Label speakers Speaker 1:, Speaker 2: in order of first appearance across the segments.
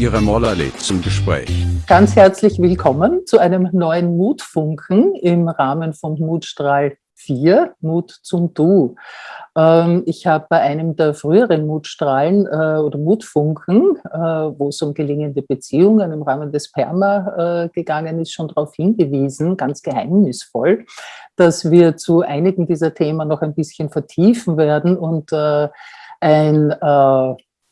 Speaker 1: Ihre Moller lädt zum Gespräch.
Speaker 2: Ganz herzlich willkommen zu einem neuen Mutfunken im Rahmen von Mutstrahl 4, Mut zum Du. Ähm, ich habe bei einem der früheren Mutstrahlen äh, oder Mutfunken, äh, wo es um gelingende Beziehungen im Rahmen des PERMA äh, gegangen ist, schon darauf hingewiesen, ganz geheimnisvoll, dass wir zu einigen dieser Themen noch ein bisschen vertiefen werden und ein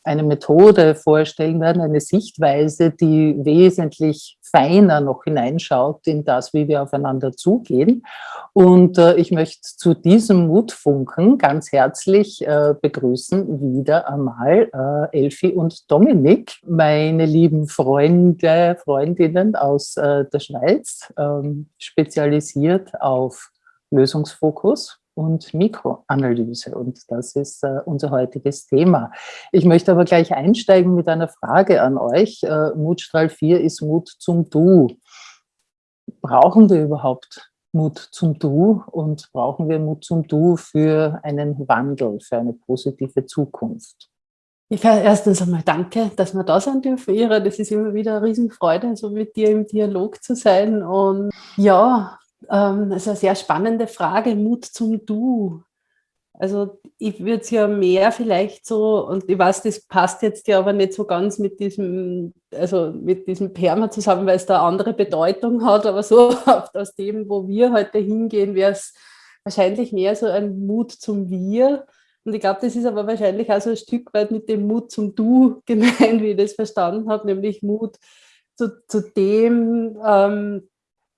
Speaker 2: eine Methode vorstellen werden, eine Sichtweise, die wesentlich feiner noch hineinschaut in das, wie wir aufeinander zugehen. Und äh, ich möchte zu diesem Mutfunken ganz herzlich äh, begrüßen wieder einmal äh, Elfi und Dominik, meine lieben Freunde, Freundinnen aus äh, der Schweiz, ähm, spezialisiert auf Lösungsfokus und Mikroanalyse. Und das ist äh, unser heutiges Thema. Ich möchte aber gleich einsteigen mit einer Frage an euch. Äh, Mutstrahl 4 ist Mut zum Du. Brauchen wir überhaupt Mut zum Du und brauchen wir Mut zum Du für einen Wandel, für eine positive Zukunft?
Speaker 3: Ich erstens einmal danke, dass wir da sein dürfen, Ira. Das ist immer wieder eine Riesenfreude, so mit dir im Dialog zu sein. Und ja, ähm, das ist eine sehr spannende Frage, Mut zum Du. Also ich würde es ja mehr vielleicht so, und ich weiß, das passt jetzt ja aber nicht so ganz mit diesem, also mit diesem Perma zusammen, weil es da andere Bedeutung hat, aber so aus dem, wo wir heute hingehen, wäre es wahrscheinlich mehr so ein Mut zum Wir. Und ich glaube, das ist aber wahrscheinlich auch so ein Stück weit mit dem Mut zum Du gemeint, wie ich das verstanden habe, nämlich Mut zu, zu dem, ähm,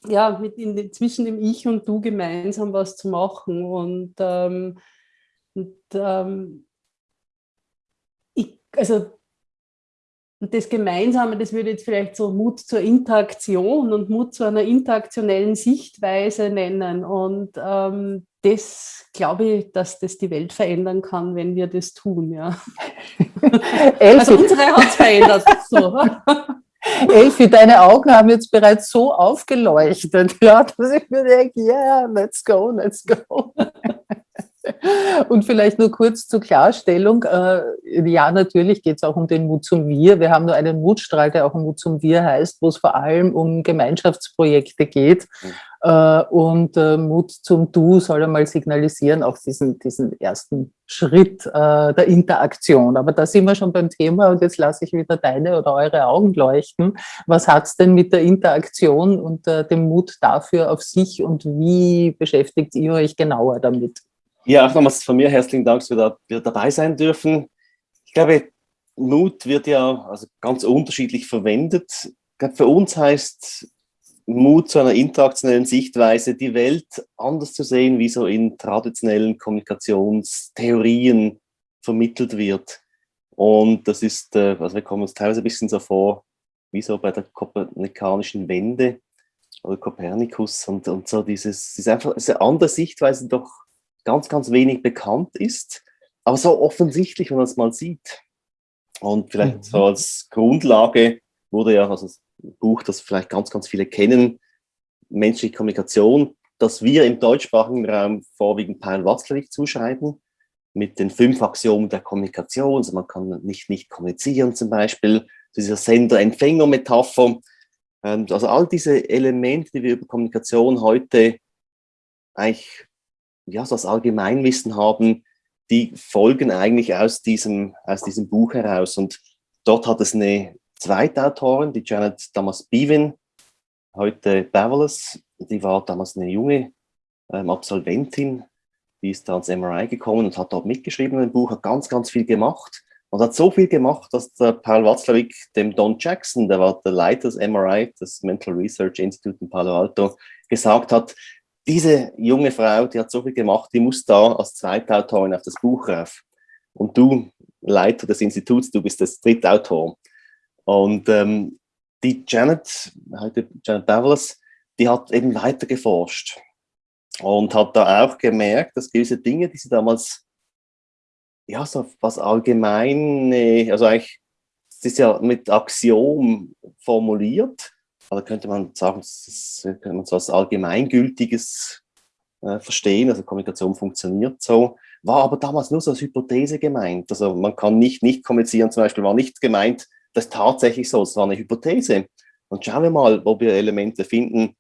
Speaker 3: ja, mit in, zwischen dem Ich und Du gemeinsam was zu machen. Und, ähm, und ähm, ich, also das Gemeinsame, das würde ich jetzt vielleicht so Mut zur Interaktion und Mut zu einer interaktionellen Sichtweise nennen. Und ähm, das glaube ich, dass das die Welt verändern kann, wenn wir das tun. Ja. also unsere hat es verändert. So.
Speaker 2: Elfi, deine Augen haben jetzt bereits so aufgeleuchtet, ja, dass ich mir denke, yeah, let's go, let's go. Und vielleicht nur kurz zur Klarstellung. Äh, ja, natürlich geht es auch um den Mut zum Wir. Wir haben nur einen Mutstrahl, der auch Mut zum Wir heißt, wo es vor allem um Gemeinschaftsprojekte geht. Mhm. Äh, und äh, Mut zum Du soll einmal signalisieren, auch diesen, diesen ersten Schritt der Interaktion. Aber da sind wir schon beim Thema und jetzt lasse ich wieder deine oder eure Augen leuchten. Was hat es denn mit der Interaktion und dem Mut dafür auf sich und wie beschäftigt ihr euch genauer damit?
Speaker 4: Ja, auch nochmals von mir herzlichen Dank, dass wir da wir dabei sein dürfen. Ich glaube, Mut wird ja also ganz unterschiedlich verwendet. Ich glaube, für uns heißt Mut zu einer interaktionellen Sichtweise, die Welt anders zu sehen, wie so in traditionellen Kommunikationstheorien vermittelt wird. Und das ist, äh, also wir kommen uns teilweise ein bisschen so vor, wie so bei der kopernikanischen Wende oder Kopernikus und, und so dieses, dieses einfach, diese andere Sichtweise doch ganz, ganz wenig bekannt ist, aber so offensichtlich, wenn man es mal sieht. Und vielleicht mhm. so als Grundlage wurde ja also das Buch, das vielleicht ganz, ganz viele kennen, Menschliche Kommunikation, das wir im deutschsprachigen Raum vorwiegend Paul Watzlawick zuschreiben, mit den fünf Axiomen der Kommunikation. Also man kann nicht nicht kommunizieren zum Beispiel, dieser Sender-Empfänger-Metapher. Ähm, also all diese Elemente, die wir über Kommunikation heute eigentlich ja, so das Allgemeinwissen haben, die folgen eigentlich aus diesem, aus diesem Buch heraus. Und dort hat es eine zweite Autorin, die Janet Damas Bevan, heute Beverless, die war damals eine junge ähm, Absolventin, die ist da ans MRI gekommen und hat dort mitgeschrieben im Buch, hat ganz, ganz viel gemacht und hat so viel gemacht, dass der Paul Watzlawick dem Don Jackson, der war der Leiter des MRI, des Mental Research Institute in Palo Alto, gesagt hat, diese junge Frau, die hat so viel gemacht, die muss da als Zweitautorin auf das Buch rauf. Und du, Leiter des Instituts, du bist das Drittautor. Und ähm, die Janet, heute Janet Davos, die hat eben weiter geforscht und hat da auch gemerkt, dass gewisse Dinge, die sie damals, ja, so was allgemeine, also eigentlich, es ist ja mit Axiom formuliert, also könnte man sagen, das könnte man so als allgemeingültiges äh, verstehen, also Kommunikation funktioniert so, war aber damals nur so als Hypothese gemeint. Also man kann nicht nicht kommunizieren, zum Beispiel war nicht gemeint, das ist tatsächlich so, es war eine Hypothese. Und schauen wir mal, wo wir Elemente finden,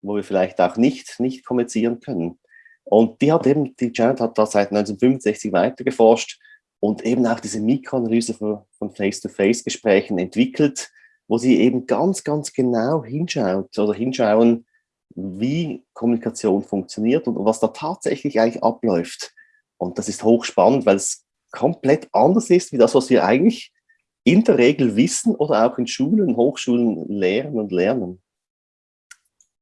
Speaker 4: wo wir vielleicht auch nicht, nicht kommunizieren können. Und die hat eben, die Janet hat da seit 1965 weitergeforscht und eben auch diese Mikroanalyse von Face-to-Face-Gesprächen entwickelt, wo sie eben ganz, ganz genau hinschaut oder hinschauen, wie Kommunikation funktioniert und was da tatsächlich eigentlich abläuft. Und das ist hochspannend, weil es komplett anders ist, wie das, was wir eigentlich in der Regel wissen oder auch in Schulen, Hochschulen lehren und lernen.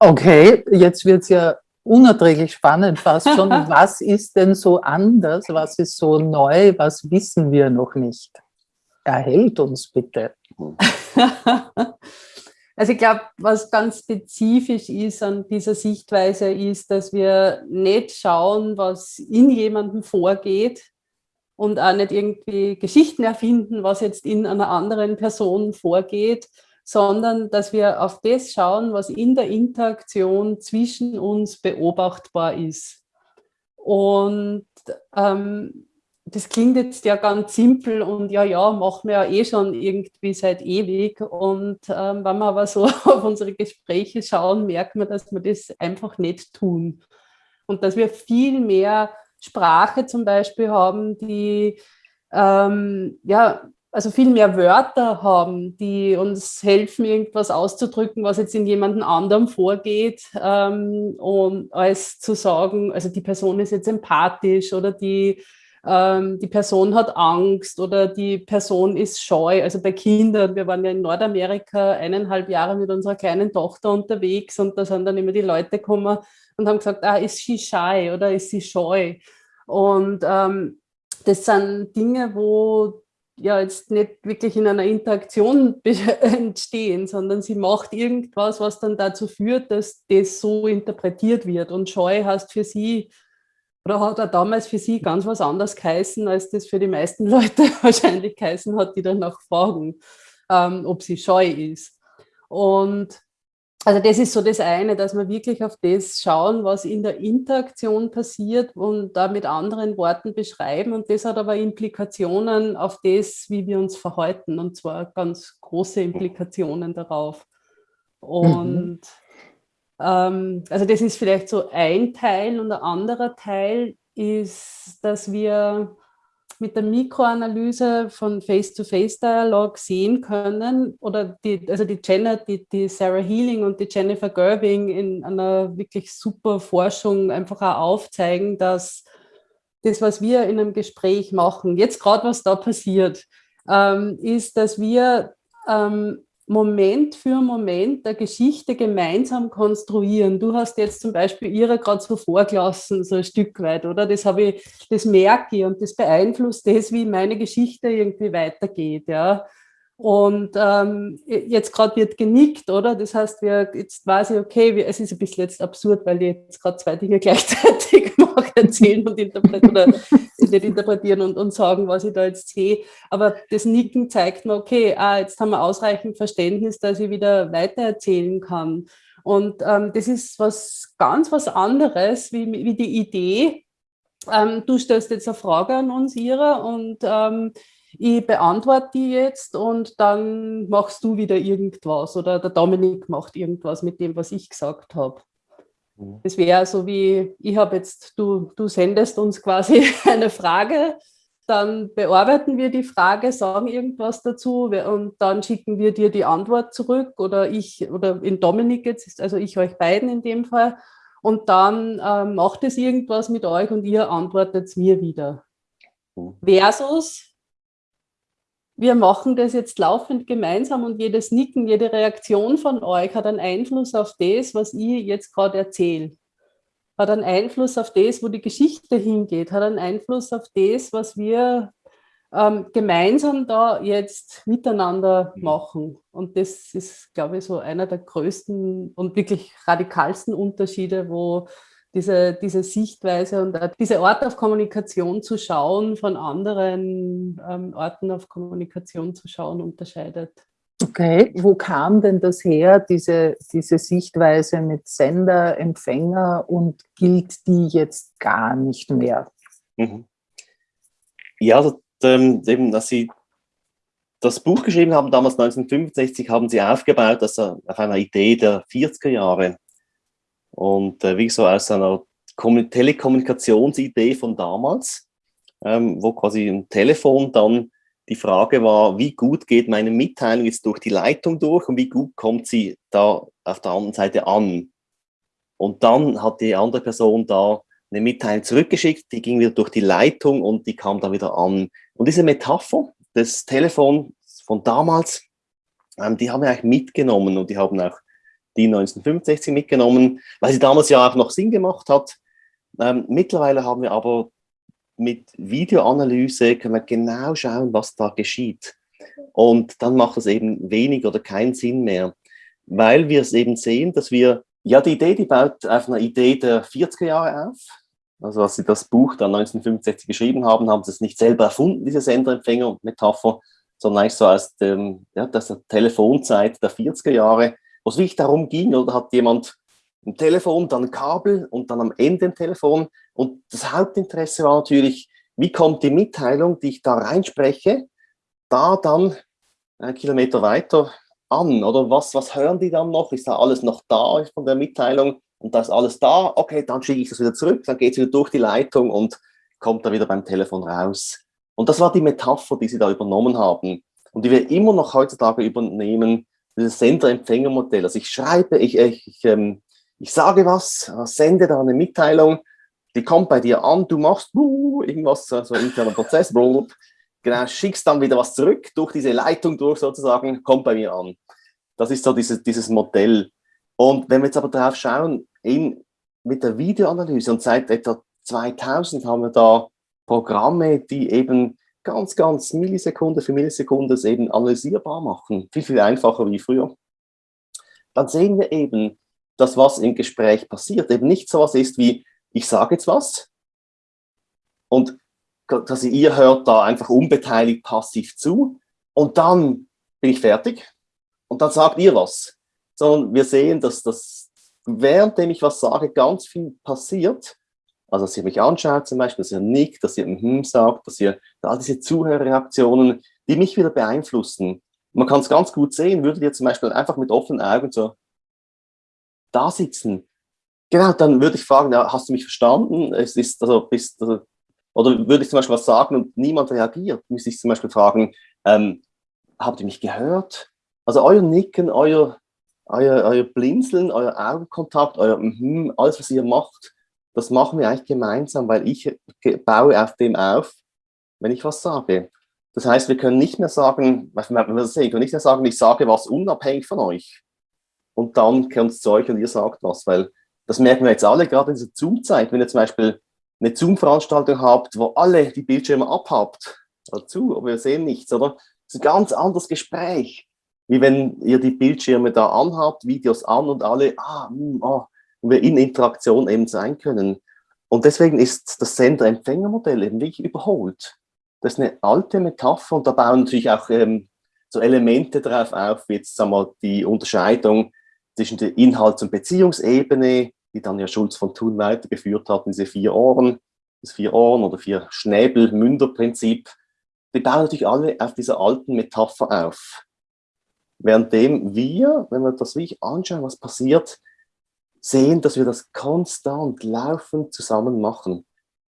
Speaker 2: Okay, jetzt wird es ja unerträglich spannend fast schon. was ist denn so anders? Was ist so neu? Was wissen wir noch nicht? Erhält uns bitte.
Speaker 3: Also ich glaube, was ganz spezifisch ist an dieser Sichtweise ist, dass wir nicht schauen, was in jemandem vorgeht und auch nicht irgendwie Geschichten erfinden, was jetzt in einer anderen Person vorgeht, sondern dass wir auf das schauen, was in der Interaktion zwischen uns beobachtbar ist. Und ähm, das klingt jetzt ja ganz simpel und ja, ja, machen wir ja eh schon irgendwie seit ewig. Und ähm, wenn wir aber so auf unsere Gespräche schauen, merken wir, dass wir das einfach nicht tun. Und dass wir viel mehr Sprache zum Beispiel haben, die ähm, ja, also viel mehr Wörter haben, die uns helfen, irgendwas auszudrücken, was jetzt in jemandem anderem vorgeht, ähm, und als zu sagen, also die Person ist jetzt empathisch oder die ähm, die Person hat Angst oder die Person ist scheu. Also bei Kindern, wir waren ja in Nordamerika eineinhalb Jahre mit unserer kleinen Tochter unterwegs und da sind dann immer die Leute gekommen und haben gesagt, ah, ist sie shy oder ist sie scheu? Und ähm, das sind Dinge, wo ja jetzt nicht wirklich in einer Interaktion entstehen, sondern sie macht irgendwas, was dann dazu führt, dass das so interpretiert wird. Und Scheu heißt für sie oder hat er damals für Sie ganz was anderes geheißen, als das für die meisten Leute wahrscheinlich geheißen hat, die danach fragen, ähm, ob sie scheu ist. Und also das ist so das eine, dass wir wirklich auf das schauen, was in der Interaktion passiert und da mit anderen Worten beschreiben. Und das hat aber Implikationen auf das, wie wir uns verhalten, und zwar ganz große Implikationen darauf. Und mhm. Ähm, also das ist vielleicht so ein Teil und ein anderer Teil ist, dass wir mit der Mikroanalyse von Face-to-Face-Dialog sehen können, oder die, also die Janet, die, die Sarah Healing und die Jennifer Gerbing in einer wirklich super Forschung einfach auch aufzeigen, dass das, was wir in einem Gespräch machen, jetzt gerade was da passiert, ähm, ist, dass wir ähm, Moment für Moment der Geschichte gemeinsam konstruieren. Du hast jetzt zum Beispiel ihre gerade so vorgelassen, so ein Stück weit, oder? Das habe ich, das merke ich und das beeinflusst das, wie meine Geschichte irgendwie weitergeht, ja. Und ähm, jetzt gerade wird genickt, oder? Das heißt, wir, jetzt weiß ich, okay, wir, es ist ein bisschen jetzt absurd, weil ich jetzt gerade zwei Dinge gleichzeitig mache, erzählen und interpretieren, oder nicht interpretieren und, und sagen, was ich da jetzt sehe. Aber das Nicken zeigt mir, okay, ah, jetzt haben wir ausreichend Verständnis, dass ich wieder weitererzählen kann. Und ähm, das ist was ganz was anderes, wie, wie die Idee, ähm, du stellst jetzt eine Frage an uns, Ira, und ähm, ich beantworte die jetzt und dann machst du wieder irgendwas oder der Dominik macht irgendwas mit dem, was ich gesagt habe. Mhm. Das wäre so wie, ich habe jetzt, du, du sendest uns quasi eine Frage, dann bearbeiten wir die Frage, sagen irgendwas dazu und dann schicken wir dir die Antwort zurück oder ich, oder in Dominik jetzt, also ich euch beiden in dem Fall und dann äh, macht es irgendwas mit euch und ihr antwortet es mir wieder. Mhm. Versus, wir machen das jetzt laufend gemeinsam und jedes Nicken, jede Reaktion von euch hat einen Einfluss auf das, was ich jetzt gerade erzähle. Hat einen Einfluss auf das, wo die Geschichte hingeht, hat einen Einfluss auf das, was wir ähm, gemeinsam da jetzt miteinander mhm. machen. Und das ist, glaube ich, so einer der größten und wirklich radikalsten Unterschiede, wo diese, diese Sichtweise und diese Art auf Kommunikation zu schauen, von anderen ähm, Orten auf Kommunikation zu schauen, unterscheidet.
Speaker 2: Okay, wo kam denn das her, diese, diese Sichtweise mit Sender, Empfänger und gilt die jetzt gar nicht mehr?
Speaker 4: Mhm. Ja, also, ähm, eben, dass Sie das Buch geschrieben haben, damals 1965, haben Sie aufgebaut das auf einer Idee der 40er Jahre. Und äh, wie so aus einer Telekommunikationsidee von damals, ähm, wo quasi ein Telefon dann die Frage war, wie gut geht meine Mitteilung jetzt durch die Leitung durch und wie gut kommt sie da auf der anderen Seite an. Und dann hat die andere Person da eine Mitteilung zurückgeschickt, die ging wieder durch die Leitung und die kam da wieder an. Und diese Metapher des Telefons von damals, ähm, die haben wir eigentlich mitgenommen und die haben auch die 1965 mitgenommen, weil sie damals ja auch noch Sinn gemacht hat. Ähm, mittlerweile haben wir aber mit Videoanalyse können wir genau schauen, was da geschieht. Und dann macht es eben wenig oder keinen Sinn mehr, weil wir es eben sehen, dass wir, ja, die Idee, die baut auf einer Idee der 40er Jahre auf. Also als sie das Buch dann 1965 geschrieben haben, haben sie es nicht selber erfunden, diese Senderempfänger-Metapher, sondern eigentlich so aus dem, ja, der Telefonzeit der 40er Jahre, wo es wirklich darum ging, oder hat jemand ein Telefon, dann ein Kabel und dann am Ende ein Telefon. Und das Hauptinteresse war natürlich, wie kommt die Mitteilung, die ich da reinspreche, da dann einen Kilometer weiter an? Oder was, was hören die dann noch? Ist da alles noch da von der Mitteilung? Und da ist alles da, okay, dann schicke ich das wieder zurück, dann geht es wieder durch die Leitung und kommt da wieder beim Telefon raus. Und das war die Metapher, die sie da übernommen haben und die wir immer noch heutzutage übernehmen, dieses Sender-Empfänger-Modell. Also ich schreibe, ich, ich, ich ähm, ich sage was, sende da eine Mitteilung, die kommt bei dir an, du machst irgendwas, so ein interner Prozess, genau, schickst dann wieder was zurück, durch diese Leitung durch sozusagen, kommt bei mir an. Das ist so dieses, dieses Modell. Und wenn wir jetzt aber drauf schauen, in, mit der Videoanalyse und seit etwa 2000 haben wir da Programme, die eben ganz, ganz Millisekunde für Millisekunde es eben analysierbar machen. Viel, viel einfacher wie früher. Dann sehen wir eben, das, was im Gespräch passiert, eben nicht so was ist wie, ich sage jetzt was und dass ihr hört da einfach unbeteiligt passiv zu und dann bin ich fertig und dann sagt ihr was. Sondern wir sehen, dass das, währenddem ich was sage, ganz viel passiert. Also, dass ihr mich anschaut zum Beispiel, dass ihr nickt, dass ihr mhm sagt, dass ihr da diese Zuhörreaktionen, die mich wieder beeinflussen. Man kann es ganz gut sehen, würdet ihr zum Beispiel einfach mit offenen Augen so da sitzen. Genau, dann würde ich fragen, ja, hast du mich verstanden? Es ist, also, bist, also, oder würde ich zum Beispiel was sagen und niemand reagiert, müsste ich zum Beispiel fragen, ähm, habt ihr mich gehört? Also euer Nicken, euer, euer, euer Blinzeln, euer Augenkontakt, euer mm alles, was ihr macht, das machen wir eigentlich gemeinsam, weil ich baue auf dem auf, wenn ich was sage. Das heißt, wir können nicht mehr sagen, wir können nicht mehr sagen, ich sage was unabhängig von euch und dann kommt es zu euch und ihr sagt was, weil das merken wir jetzt alle, gerade in dieser Zoom-Zeit, wenn ihr zum Beispiel eine Zoom-Veranstaltung habt, wo alle die Bildschirme abhabt, dazu, aber wir sehen nichts, oder? Das ist ein ganz anderes Gespräch, wie wenn ihr die Bildschirme da anhabt, Videos an und alle, ah, mh, hm, ah, und wir in Interaktion eben sein können. Und deswegen ist das Sender-Empfänger-Modell eben wirklich überholt. Das ist eine alte Metapher und da bauen natürlich auch ähm, so Elemente drauf auf, wie jetzt sagen wir, die Unterscheidung zwischen der Inhalts- und Beziehungsebene, die dann ja Schulz von Thun weitergeführt hat, diese vier Ohren, das vier Ohren oder vier Schnäbel-Münder-Prinzip, die bauen natürlich alle auf dieser alten Metapher auf. Währenddem wir, wenn wir das wirklich anschauen, was passiert, sehen, dass wir das konstant laufend zusammen machen.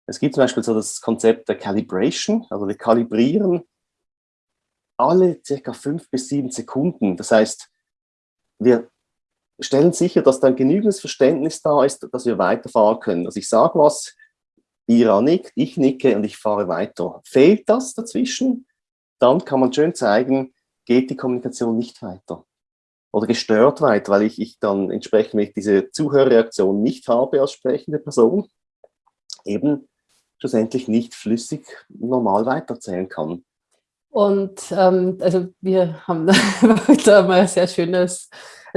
Speaker 4: Es gibt zum Beispiel so das Konzept der Calibration, also wir kalibrieren alle circa fünf bis sieben Sekunden. Das heißt, wir stellen sicher, dass dann genügendes Verständnis da ist, dass wir weiterfahren können. Also ich sage was, Ira nickt, ich nicke und ich fahre weiter. Fehlt das dazwischen, dann kann man schön zeigen, geht die Kommunikation nicht weiter oder gestört weiter, weil ich, ich dann entsprechend diese Zuhörreaktion nicht habe als sprechende Person, eben schlussendlich nicht flüssig normal weiterzählen kann.
Speaker 3: Und ähm, also wir haben da mal ein sehr schönes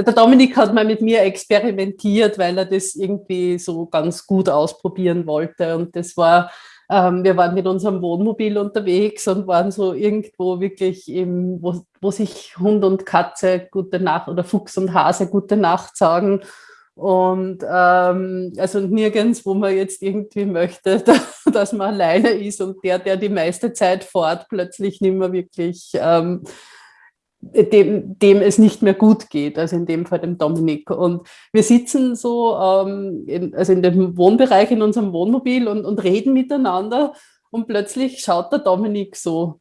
Speaker 3: der Dominik hat mal mit mir experimentiert, weil er das irgendwie so ganz gut ausprobieren wollte. Und das war ähm, wir waren mit unserem Wohnmobil unterwegs und waren so irgendwo wirklich, im, wo, wo sich Hund und Katze gute Nacht oder Fuchs und Hase gute Nacht sagen. Und ähm, also nirgends, wo man jetzt irgendwie möchte, dass man alleine ist und der, der die meiste Zeit fort, plötzlich nicht mehr wirklich ähm, dem, dem es nicht mehr gut geht, also in dem Fall dem Dominik. Und wir sitzen so, ähm, in, also in dem Wohnbereich in unserem Wohnmobil und, und reden miteinander und plötzlich schaut der Dominik so.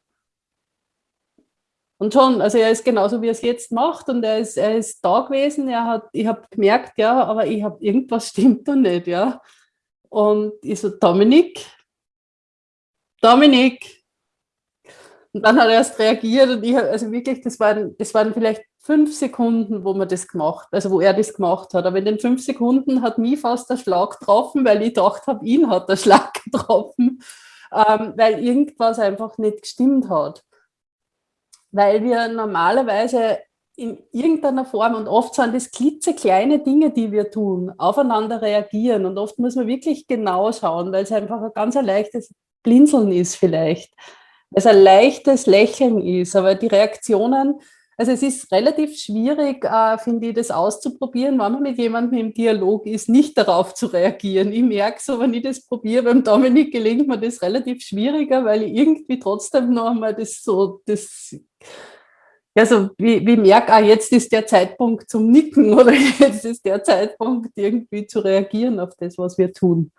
Speaker 3: Und schon, also er ist genauso, wie er es jetzt macht und er ist, er ist da gewesen, er hat, ich habe gemerkt, ja, aber ich habe irgendwas stimmt da nicht, ja. Und ich so, Dominik, Dominik, und dann hat er erst reagiert und ich, also wirklich, das waren, das waren vielleicht fünf Sekunden, wo man das gemacht, also wo er das gemacht hat. Aber in den fünf Sekunden hat mich fast der Schlag getroffen, weil ich gedacht habe, ihn hat der Schlag getroffen, ähm, weil irgendwas einfach nicht gestimmt hat. Weil wir normalerweise in irgendeiner Form, und oft sind das klitzekleine Dinge, die wir tun, aufeinander reagieren. Und oft muss man wirklich genau schauen, weil es einfach ein ganz leichtes Blinzeln ist vielleicht es ein leichtes Lächeln ist, aber die Reaktionen, also es ist relativ schwierig, äh, finde ich, das auszuprobieren, wenn man mit jemandem im Dialog ist, nicht darauf zu reagieren. Ich merke so, wenn ich das probiere, beim Dominik gelingt mir das relativ schwieriger, weil ich irgendwie trotzdem noch einmal das so, das, also wie, wie merke, ah, jetzt ist der Zeitpunkt zum Nicken oder jetzt ist der Zeitpunkt irgendwie zu reagieren auf das, was wir tun.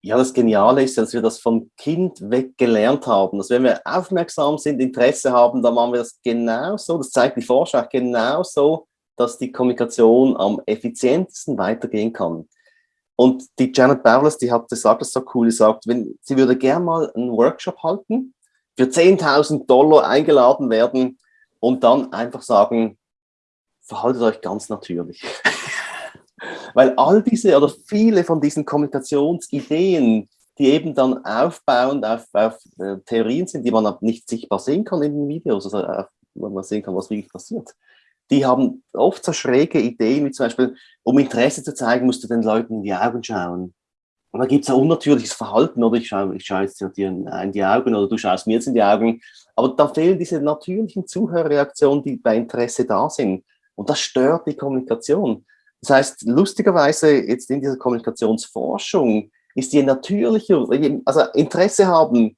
Speaker 4: Ja, das Geniale ist, dass wir das vom Kind weg gelernt haben. Dass wenn wir aufmerksam sind, Interesse haben, dann machen wir das genauso, das zeigt die Forschung auch genauso, dass die Kommunikation am effizientesten weitergehen kann. Und die Janet Bowles, die hat gesagt, das so cool, die sagt, wenn, sie würde gerne mal einen Workshop halten, für 10.000 Dollar eingeladen werden und dann einfach sagen, verhaltet euch ganz natürlich. Weil all diese oder viele von diesen Kommunikationsideen, die eben dann aufbauend auf, auf äh, Theorien sind, die man nicht sichtbar sehen kann in den Videos, also auf, wo man sehen kann, was wirklich passiert, die haben oft so schräge Ideen, wie zum Beispiel, um Interesse zu zeigen, musst du den Leuten in die Augen schauen. Und da gibt es ein unnatürliches Verhalten, oder ich schaue, ich schaue jetzt dir in die Augen oder du schaust mir jetzt in die Augen. Aber da fehlen diese natürlichen Zuhörreaktionen, die bei Interesse da sind. Und das stört die Kommunikation. Das heißt, lustigerweise jetzt in dieser Kommunikationsforschung ist je natürlicher, also Interesse haben,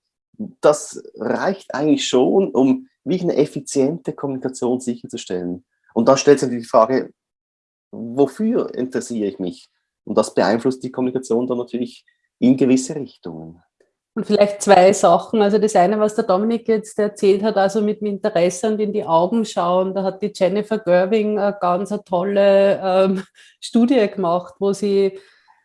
Speaker 4: das reicht eigentlich schon, um wie eine effiziente Kommunikation sicherzustellen. Und dann stellt sich natürlich die Frage, wofür interessiere ich mich? Und das beeinflusst die Kommunikation dann natürlich in gewisse Richtungen.
Speaker 3: Und vielleicht zwei Sachen. Also das eine, was der Dominik jetzt erzählt hat, also mit dem Interesse und in die Augen schauen. Da hat die Jennifer Gerving eine ganz eine tolle ähm, Studie gemacht, wo sie,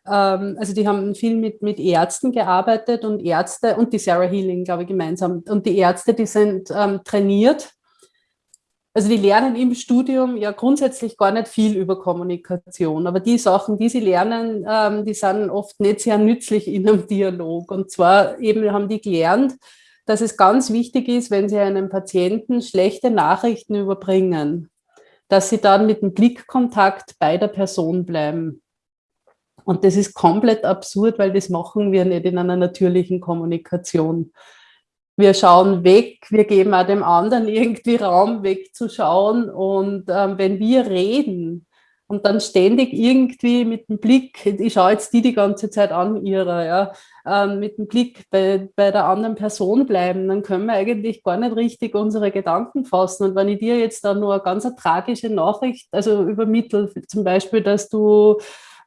Speaker 3: ähm, also die haben viel mit, mit Ärzten gearbeitet und Ärzte und die Sarah Healing, glaube ich, gemeinsam. Und die Ärzte, die sind ähm, trainiert also die lernen im Studium ja grundsätzlich gar nicht viel über Kommunikation, aber die Sachen, die sie lernen, ähm, die sind oft nicht sehr nützlich in einem Dialog. Und zwar eben haben die gelernt, dass es ganz wichtig ist, wenn sie einem Patienten schlechte Nachrichten überbringen, dass sie dann mit dem Blickkontakt bei der Person bleiben. Und das ist komplett absurd, weil das machen wir nicht in einer natürlichen Kommunikation wir schauen weg, wir geben auch dem anderen irgendwie Raum wegzuschauen. Und ähm, wenn wir reden und dann ständig irgendwie mit dem Blick, ich schaue jetzt die die ganze Zeit an, ihrer, ja, ähm, mit dem Blick bei, bei der anderen Person bleiben, dann können wir eigentlich gar nicht richtig unsere Gedanken fassen. Und wenn ich dir jetzt dann nur eine ganz eine tragische Nachricht, also übermittle, zum Beispiel, dass du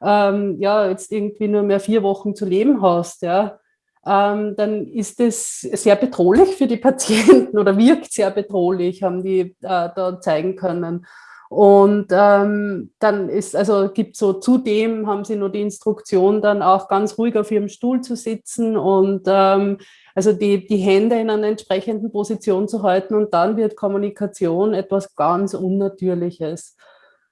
Speaker 3: ähm, ja jetzt irgendwie nur mehr vier Wochen zu leben hast, ja, ähm, dann ist es sehr bedrohlich für die Patienten oder wirkt sehr bedrohlich, haben die äh, da zeigen können. Und ähm, dann ist, also gibt so zudem haben sie nur die Instruktion, dann auch ganz ruhig auf ihrem Stuhl zu sitzen und ähm, also die, die Hände in einer entsprechenden Position zu halten und dann wird Kommunikation etwas ganz Unnatürliches.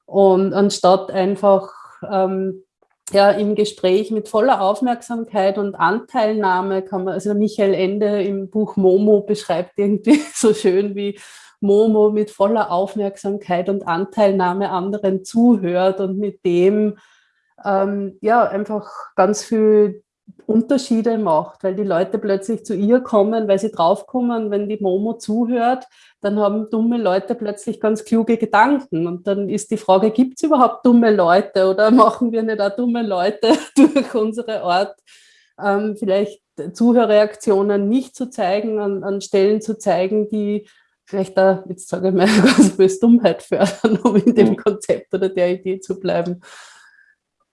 Speaker 3: Und anstatt einfach ähm, ja, im Gespräch mit voller Aufmerksamkeit und Anteilnahme kann man, also Michael Ende im Buch Momo beschreibt irgendwie so schön, wie Momo mit voller Aufmerksamkeit und Anteilnahme anderen zuhört und mit dem ähm, ja einfach ganz viel Unterschiede macht, weil die Leute plötzlich zu ihr kommen, weil sie draufkommen, wenn die Momo zuhört, dann haben dumme Leute plötzlich ganz kluge Gedanken. Und dann ist die Frage, gibt es überhaupt dumme Leute oder machen wir nicht auch dumme Leute durch unsere Art, ähm, vielleicht Zuhörreaktionen nicht zu zeigen, an, an Stellen zu zeigen, die vielleicht da, jetzt sage ich mal, ganz böse Dummheit fördern, um in dem mhm. Konzept oder der Idee zu bleiben.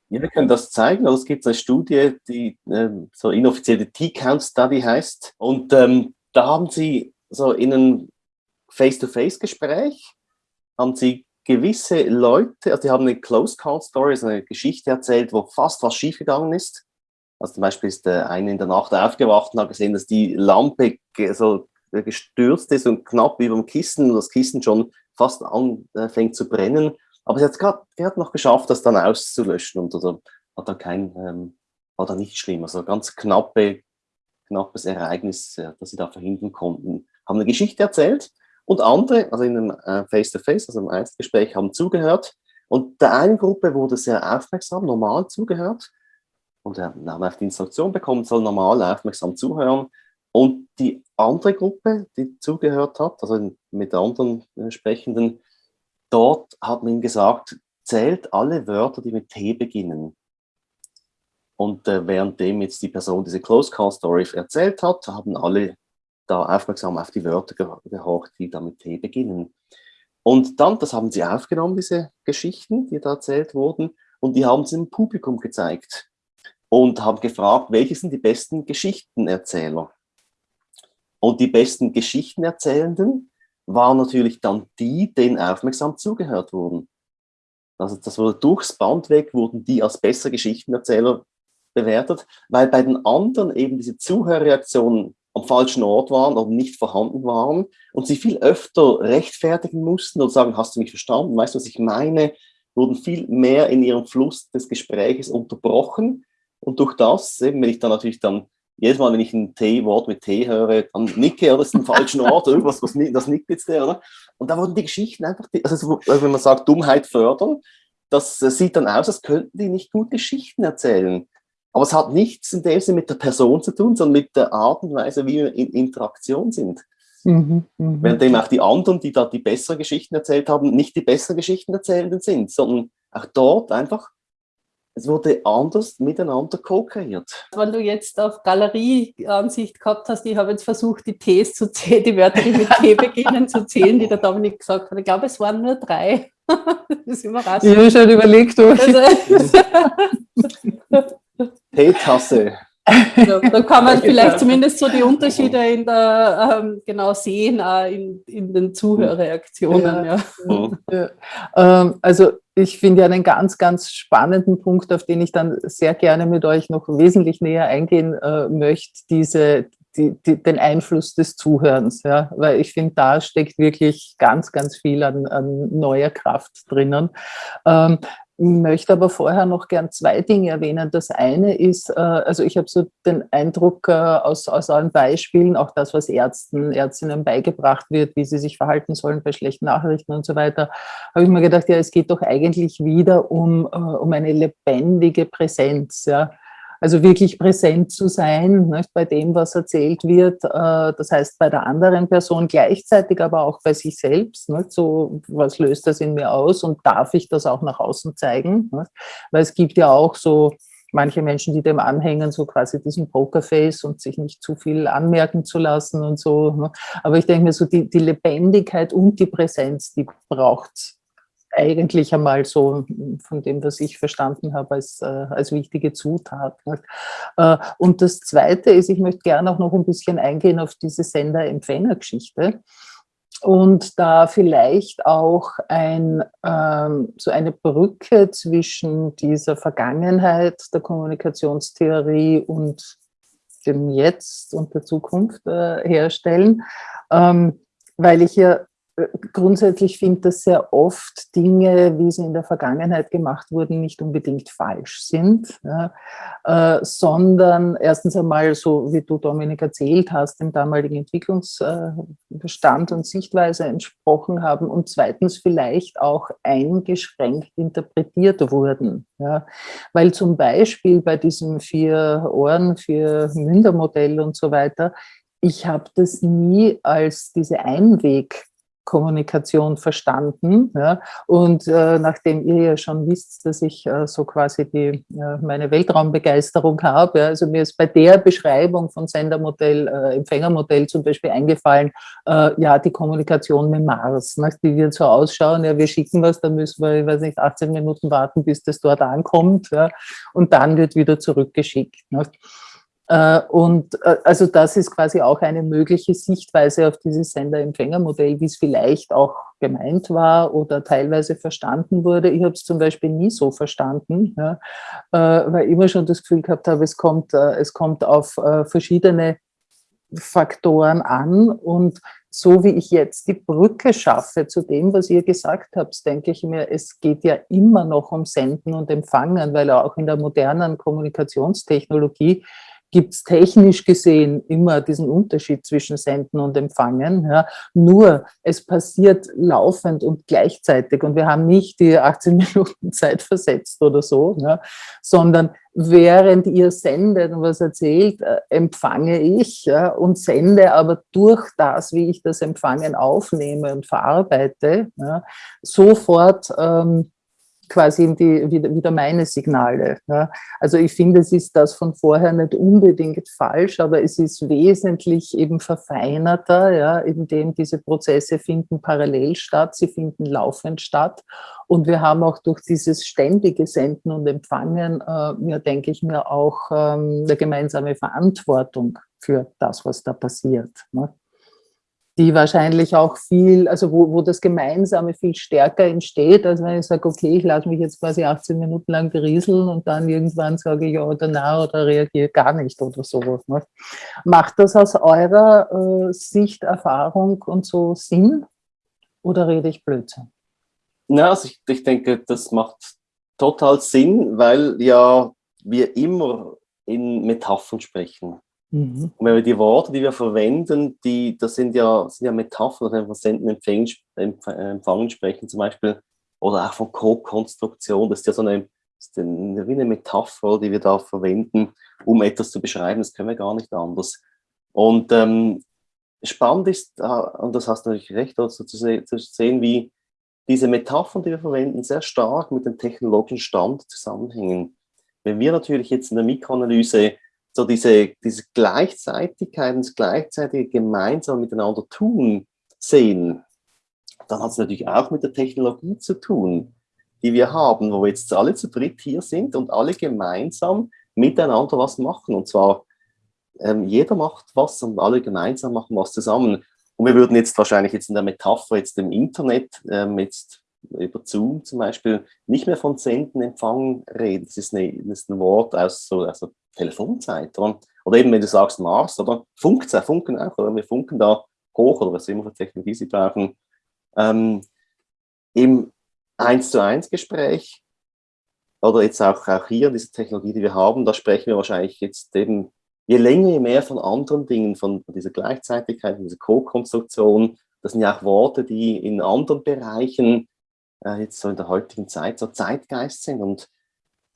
Speaker 4: Ja, wir können das zeigen. Es gibt eine Studie, die ähm, so inoffizielle T-Count-Study heißt. Und ähm, da haben sie so in einem Face-to-Face-Gespräch, haben sie gewisse Leute, also die haben eine Close-Call-Story, also eine Geschichte erzählt, wo fast was schiefgegangen ist. Also zum Beispiel ist der eine in der Nacht aufgewacht und hat gesehen, dass die Lampe so gestürzt ist und knapp über dem Kissen und das Kissen schon fast anfängt zu brennen. Aber sie hat es noch geschafft, das dann auszulöschen und also hat da kein, ähm, war da nicht schlimm. Also ganz knappe, knappes Ereignis, äh, das sie da verhindern konnten. Haben eine Geschichte erzählt und andere, also in einem äh, Face-to-Face, -face, also im Einzelgespräch, haben zugehört. Und der einen Gruppe wurde sehr aufmerksam, normal zugehört und er haben auf die Instruktion bekommen, soll normal aufmerksam zuhören. Und die andere Gruppe, die zugehört hat, also mit anderen äh, Sprechenden, dort hat man ihm gesagt, zählt alle Wörter, die mit T beginnen. Und äh, währenddem jetzt die Person diese Close Call Story erzählt hat, haben alle da aufmerksam auf die Wörter gehorcht, die da mit T beginnen. Und dann, das haben sie aufgenommen, diese Geschichten, die da erzählt wurden, und die haben sie dem Publikum gezeigt und haben gefragt, welche sind die besten Geschichtenerzähler. Und die besten Geschichtenerzählenden waren natürlich dann die, denen aufmerksam zugehört wurden. Also das wurde durchs Band weg, wurden die als besser Geschichtenerzähler bewertet, weil bei den anderen eben diese Zuhörreaktionen am falschen Ort waren oder nicht vorhanden waren und sie viel öfter rechtfertigen mussten und sagen, hast du mich verstanden, weißt du, was ich meine, wurden viel mehr in ihrem Fluss des Gespräches unterbrochen. Und durch das, eben, wenn ich dann natürlich dann jedes Mal, wenn ich ein T-Wort mit T höre, dann nicke, oder das ist ein falschen Ort, irgendwas, was, das nickt jetzt der, oder? Und da wurden die Geschichten einfach, also wenn man sagt, Dummheit fördern, das sieht dann aus, als könnten die nicht gut Geschichten erzählen. Aber es hat nichts in dem Sinne mit der Person zu tun, sondern mit der Art und Weise, wie wir in Interaktion sind. Mhm, mh. Währenddem auch die anderen, die da die besseren Geschichten erzählt haben, nicht die besseren Geschichten erzählenden sind, sondern auch dort einfach es wurde anders miteinander co-kreiert.
Speaker 3: Wenn du jetzt auf Galerieansicht gehabt hast, ich habe jetzt versucht, die Ts zu zählen, die Wörter, die mit T beginnen, zu zählen, die der Dominik gesagt hat. Ich glaube, es waren nur drei.
Speaker 2: Das ist überraschend. Ich habe schon überlegt, also,
Speaker 4: Teetasse.
Speaker 3: Ja, da kann man vielleicht zumindest so die Unterschiede in der, ähm, genau sehen, auch in, in den Zuhörreaktionen. Ja.
Speaker 2: Ja. Ähm, also ich finde ja einen ganz, ganz spannenden Punkt, auf den ich dann sehr gerne mit euch noch wesentlich näher eingehen äh, möchte, diese, die, die, den Einfluss des Zuhörens. Ja? Weil ich finde, da steckt wirklich ganz, ganz viel an, an neuer Kraft drinnen. Ähm, möchte aber vorher noch gern zwei Dinge erwähnen. Das eine ist, äh, also ich habe so den Eindruck äh, aus, aus allen Beispielen, auch das, was Ärzten, Ärztinnen beigebracht wird, wie sie sich verhalten sollen bei schlechten Nachrichten und so weiter, habe ich mir gedacht, ja, es geht doch eigentlich wieder um, äh, um eine lebendige Präsenz. Ja also wirklich präsent zu sein nicht, bei dem, was erzählt wird. Äh, das heißt, bei der anderen Person gleichzeitig, aber auch bei sich selbst. Nicht, so, was löst das in mir aus und darf ich das auch nach außen zeigen? Nicht? Weil es gibt ja auch so manche Menschen, die dem anhängen, so quasi diesen Pokerface und sich nicht zu viel anmerken zu lassen und so. Aber ich denke mir so, die, die Lebendigkeit und die Präsenz, die braucht es eigentlich einmal so von dem, was ich verstanden habe, als, äh, als wichtige Zutat. Äh, und das Zweite ist, ich möchte gerne auch noch ein bisschen eingehen auf diese Sender-Empfänger-Geschichte und da vielleicht auch ein, ähm, so eine Brücke zwischen dieser Vergangenheit der Kommunikationstheorie und dem Jetzt und der Zukunft äh, herstellen, ähm, weil ich ja grundsätzlich finde, dass sehr oft Dinge, wie sie in der Vergangenheit gemacht wurden, nicht unbedingt falsch sind, ja, äh, sondern erstens einmal, so wie du, Dominik, erzählt hast, dem damaligen Entwicklungsstand und Sichtweise entsprochen haben und zweitens vielleicht auch eingeschränkt interpretiert wurden. Ja. Weil zum Beispiel bei diesem vier Ohren, vier Münder Modell und so weiter, ich habe das nie als diese Einweg Kommunikation verstanden. Ja. Und äh, nachdem ihr ja schon wisst, dass ich äh, so quasi die, äh, meine Weltraumbegeisterung habe, ja, also mir ist bei der Beschreibung von Sendermodell, äh, Empfängermodell zum Beispiel eingefallen, äh, ja, die Kommunikation mit Mars, ne, die wird so ausschauen, ja, wir schicken was, dann müssen wir, ich weiß nicht, 18 Minuten warten, bis das dort ankommt ja, und dann wird wieder zurückgeschickt. Ne. Äh, und äh, also das ist quasi auch eine mögliche Sichtweise auf dieses Sender-Empfänger-Modell, wie es vielleicht auch gemeint war oder teilweise verstanden wurde. Ich habe es zum Beispiel nie so verstanden, ja, äh, weil ich immer schon das Gefühl gehabt habe, es kommt, es kommt auf verschiedene Faktoren an und so wie ich jetzt die Brücke schaffe zu dem, was ihr gesagt habt, denke ich mir, es geht ja immer noch um Senden und Empfangen, weil auch in der modernen Kommunikationstechnologie gibt es technisch gesehen immer diesen Unterschied zwischen Senden und Empfangen. Ja. Nur es passiert laufend und gleichzeitig und wir haben nicht die 18 Minuten Zeit versetzt oder so, ja, sondern während ihr sendet und was erzählt, äh, empfange ich ja, und sende aber durch das, wie ich das Empfangen aufnehme und verarbeite, sofort ähm, quasi die, wieder, meine Signale. Ja. Also ich finde, es ist das von vorher nicht unbedingt falsch, aber es ist wesentlich eben verfeinerter, ja, indem diese Prozesse finden parallel statt, sie finden laufend statt. Und wir haben auch durch dieses ständige Senden und Empfangen, äh, ja, denke ich mir, auch ähm, eine gemeinsame Verantwortung für das, was da passiert. Ne die wahrscheinlich auch viel, also wo, wo das Gemeinsame viel stärker entsteht, als wenn ich sage, okay, ich lasse mich jetzt quasi 18 Minuten lang berieseln und dann irgendwann sage ich ja oder na oder reagiere gar nicht oder sowas. Ne? Macht das aus eurer äh, Sicht, Erfahrung und so Sinn oder rede ich Blödsinn?
Speaker 4: Na, also ich, ich denke, das macht total Sinn, weil ja wir immer in Metaphern sprechen. Mhm. Und wenn wir die Worte, die wir verwenden, die, das sind ja, sind ja Metaphern, wenn wir Senden, Empfangen, Empfangen sprechen zum Beispiel, oder auch von Co-Konstruktion, das ist ja so eine, ist eine, wie eine Metapher, die wir da verwenden, um etwas zu beschreiben, das können wir gar nicht anders. Und ähm, spannend ist, äh, und das hast du natürlich recht, also zu, zu sehen, wie diese Metaphern, die wir verwenden, sehr stark mit dem technologischen Stand zusammenhängen. Wenn wir natürlich jetzt in der Mikroanalyse so diese, diese Gleichzeitigkeit und das gleichzeitige gemeinsam miteinander tun sehen, dann hat es natürlich auch mit der Technologie zu tun, die wir haben, wo wir jetzt alle zu dritt hier sind und alle gemeinsam miteinander was machen. Und zwar ähm, jeder macht was und alle gemeinsam machen was zusammen. Und wir würden jetzt wahrscheinlich jetzt in der Metapher jetzt im Internet ähm, jetzt über Zoom zum Beispiel nicht mehr von Senden, Empfangen reden. Das ist, eine, das ist ein Wort aus so also Telefonzeit. Oder? oder eben, wenn du sagst Mars, oder Funkzeit, Funken auch, oder wir funken da hoch, oder was immer für Technologie sie brauchen. Ähm, Im 1 zu 1 Gespräch oder jetzt auch, auch hier in dieser Technologie, die wir haben, da sprechen wir wahrscheinlich jetzt eben je länger, je mehr von anderen Dingen, von dieser Gleichzeitigkeit, dieser Co-Konstruktion. Das sind ja auch Worte, die in anderen Bereichen äh, jetzt so in der heutigen Zeit so Zeitgeist sind. Und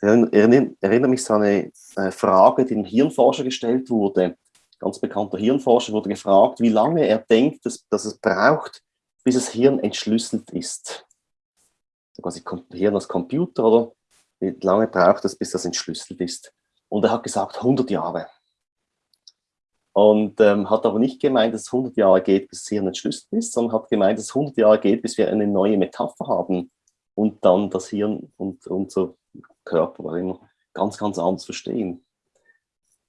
Speaker 4: erinnere mich so an eine Frage, die dem Hirnforscher gestellt wurde. Ganz bekannter Hirnforscher wurde gefragt, wie lange er denkt, dass, dass es braucht, bis das Hirn entschlüsselt ist. Also quasi Hirn als Computer, oder? Wie lange braucht es, bis das entschlüsselt ist? Und er hat gesagt, 100 Jahre. Und ähm, hat aber nicht gemeint, dass es 100 Jahre geht, bis das Hirn entschlüsselt ist, sondern hat gemeint, dass es 100 Jahre geht, bis wir eine neue Metapher haben und dann das Hirn und unser Körper immer ganz, ganz anders verstehen.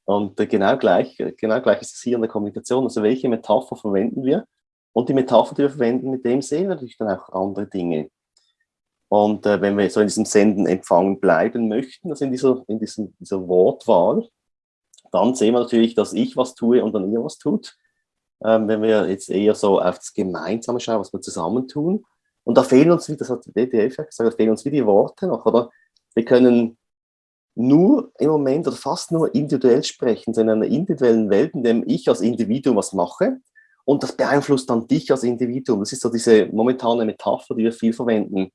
Speaker 4: Und äh, genau, gleich, genau gleich ist es hier in der Kommunikation. Also welche Metapher verwenden wir? Und die Metapher, die wir verwenden, mit dem sehen wir natürlich dann auch andere Dinge. Und äh, wenn wir so in diesem Senden, Empfangen bleiben möchten, also in dieser, in diesem, dieser Wortwahl, dann sehen wir natürlich, dass ich was tue und dann ihr was tut. ähm, wenn wir jetzt eher so auf das Gemeinsame schauen, was wir zusammentun. Und da fehlen uns, wie das hat die DDF gesagt, da fehlen uns wie die Worte noch, oder? Wir können nur im Moment oder fast nur individuell sprechen, so in einer individuellen Welt, in der ich als Individuum was mache und das beeinflusst dann dich als Individuum. Das ist so diese momentane Metapher, die wir viel verwenden.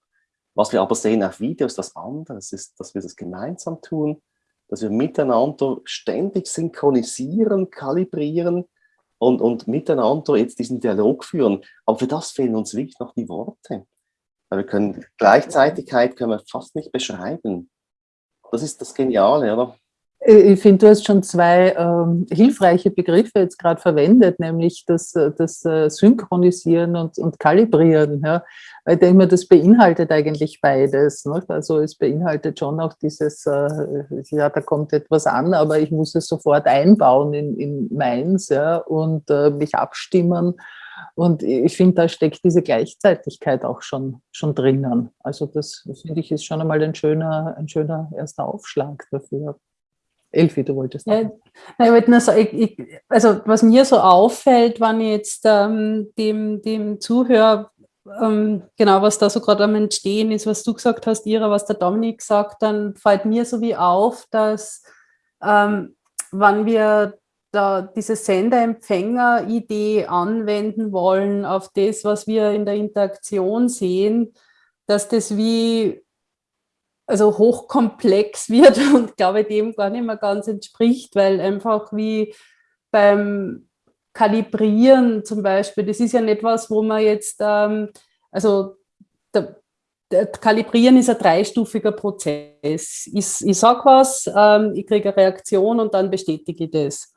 Speaker 4: Was wir aber sehen auf Video ist das andere, das ist, dass wir das gemeinsam tun, dass wir miteinander ständig synchronisieren, kalibrieren und, und miteinander jetzt diesen Dialog führen. Aber für das fehlen uns wirklich noch die Worte. Weil wir können, Gleichzeitigkeit können wir fast nicht beschreiben. Das ist das Geniale, oder?
Speaker 2: Äh, ich finde, du hast schon zwei ähm, hilfreiche Begriffe jetzt gerade verwendet, nämlich das, äh, das äh, Synchronisieren und, und Kalibrieren. Ja. Ich denke mir, das beinhaltet eigentlich beides. Ne? Also es beinhaltet schon auch dieses, äh, ja, da kommt etwas an, aber ich muss es sofort einbauen in, in meins ja, und äh, mich abstimmen. Und ich finde, da steckt diese Gleichzeitigkeit auch schon, schon drinnen. Also das, finde ich, ist schon einmal ein schöner, ein schöner erster Aufschlag dafür. Elfi, du wolltest
Speaker 3: ja, ich wollte nur sagen, ich, ich, also was mir so auffällt, wenn ich jetzt ähm, dem, dem Zuhörer, ähm, genau, was da so gerade am Entstehen ist, was du gesagt hast, Ira, was der Dominik sagt, dann fällt mir so wie auf, dass ähm, wenn wir da diese Sender-Empfänger-Idee anwenden wollen auf das, was wir in der Interaktion sehen, dass das wie also hochkomplex wird und glaube dem gar nicht mehr ganz entspricht, weil einfach wie beim Kalibrieren zum Beispiel, das ist ja nicht was, wo man jetzt, ähm, also der Kalibrieren ist ein dreistufiger Prozess. Ich, ich sage was, ähm, ich kriege eine Reaktion und dann bestätige ich das.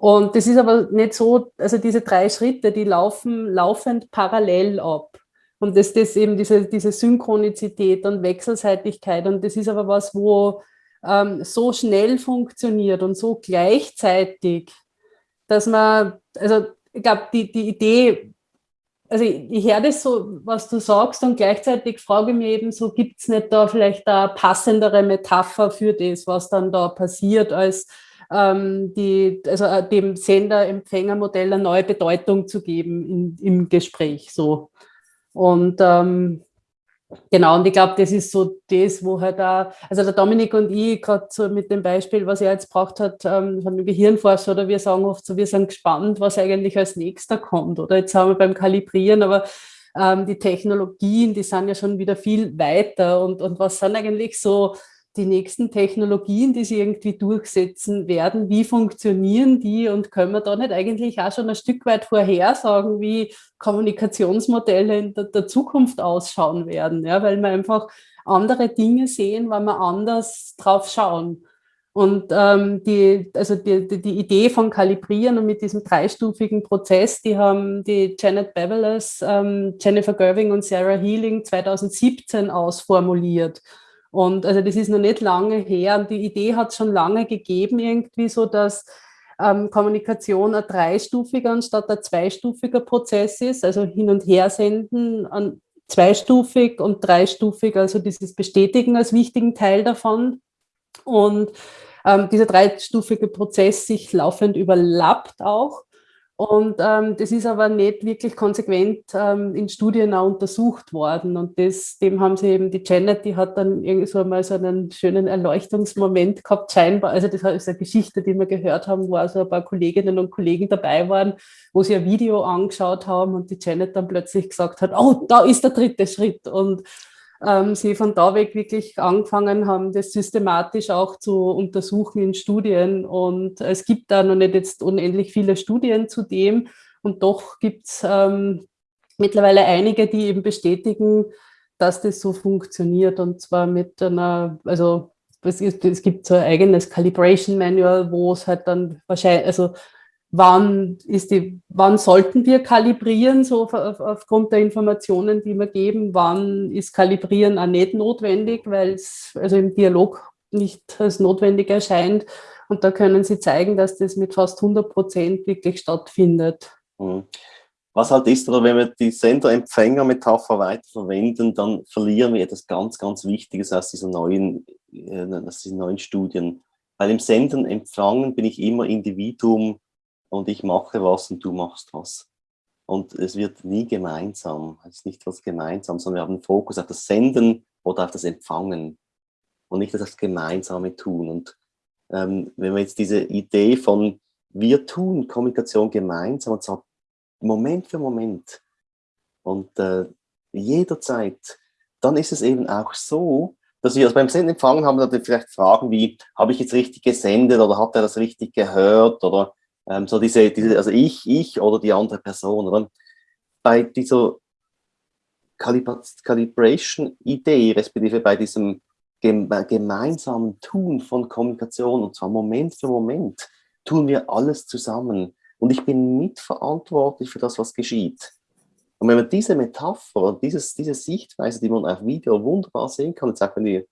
Speaker 3: Und das ist aber nicht so, also diese drei Schritte, die laufen laufend parallel ab. Und das ist eben diese, diese Synchronizität und Wechselseitigkeit. Und das ist aber was, wo ähm, so schnell funktioniert und so gleichzeitig, dass man, also ich glaube, die, die Idee, also ich, ich höre das so, was du sagst und gleichzeitig frage ich mich eben so, gibt es nicht da vielleicht eine passendere Metapher für das, was dann da passiert, als ähm, die, also äh, dem Sender-Empfänger-Modell eine neue Bedeutung zu geben in, im Gespräch. So. Und ähm, genau, und ich glaube, das ist so das, wo halt auch, also der Dominik und ich, gerade so mit dem Beispiel, was er jetzt braucht hat, ähm, von dem Gehirnforscher, oder wir sagen oft so, wir sind gespannt, was eigentlich als nächster kommt. Oder jetzt haben wir beim Kalibrieren, aber ähm, die Technologien, die sind ja schon wieder viel weiter. Und, und was sind eigentlich so die nächsten Technologien, die sie irgendwie durchsetzen werden, wie funktionieren die und können wir da nicht eigentlich auch schon ein Stück weit vorhersagen, wie Kommunikationsmodelle in der, der Zukunft ausschauen werden, ja, weil wir einfach andere Dinge sehen, weil wir anders drauf schauen. Und ähm, die, also die, die, die, Idee von Kalibrieren und mit diesem dreistufigen Prozess, die haben die Janet Beveles, ähm, Jennifer Gerving und Sarah Healing 2017 ausformuliert. Und also das ist noch nicht lange her und die Idee hat es schon lange gegeben, irgendwie so, dass ähm, Kommunikation ein dreistufiger anstatt ein zweistufiger Prozess ist, also hin und her senden an zweistufig und dreistufig, also dieses Bestätigen als wichtigen Teil davon. Und ähm, dieser dreistufige Prozess sich laufend überlappt auch. Und ähm, das ist aber nicht wirklich konsequent ähm, in Studien auch untersucht worden. Und das, dem haben sie eben, die Janet, die hat dann irgendwie so mal so einen schönen Erleuchtungsmoment gehabt, scheinbar. Also das ist eine Geschichte, die wir gehört haben, wo also ein paar Kolleginnen und Kollegen dabei waren, wo sie ein Video angeschaut haben und die Janet dann plötzlich gesagt hat, oh, da ist der dritte Schritt. Und ähm, sie von da weg wirklich angefangen haben, das systematisch auch zu untersuchen in Studien. Und es gibt da noch nicht jetzt unendlich viele Studien zu dem. Und doch gibt es ähm, mittlerweile einige, die eben bestätigen, dass das so funktioniert. Und zwar mit einer, also es, es gibt so ein eigenes Calibration Manual, wo es halt dann wahrscheinlich, also wann, ist die, wann sollten wir kalibrieren, so auf, aufgrund der Informationen, die wir geben, wann ist Kalibrieren auch nicht notwendig, weil es also im Dialog nicht als notwendig erscheint. Und da können Sie zeigen, dass das mit fast 100 Prozent wirklich stattfindet.
Speaker 4: Mhm. Was halt ist, oder wenn wir die Sender-Empfänger-Metapher weiterverwenden, dann verlieren wir etwas ganz, ganz Wichtiges aus diesen neuen, äh, aus diesen neuen Studien. Weil im Senden, Empfangen bin ich immer Individuum und ich mache was und du machst was. Und es wird nie gemeinsam, es ist nicht was gemeinsam, sondern wir haben einen Fokus auf das Senden oder auf das Empfangen und nicht auf das gemeinsame Tun. Und ähm, wenn wir jetzt diese Idee von wir tun Kommunikation gemeinsam und zwar Moment für Moment und äh, jederzeit, dann ist es eben auch so, dass wir also beim Senden empfangen haben, dann vielleicht Fragen wie, habe ich jetzt richtig gesendet oder hat er das richtig gehört oder ähm, so diese, diese, also ich, ich oder die andere Person. Oder? Bei dieser Calibration-Idee, respektive bei diesem gemeinsamen Tun von Kommunikation, und zwar Moment für Moment, tun wir alles zusammen. Und ich bin mitverantwortlich für das, was geschieht. Und wenn man diese Metapher, dieses, diese Sichtweise, die man auf Video wunderbar sehen kann, jetzt auch wenn die,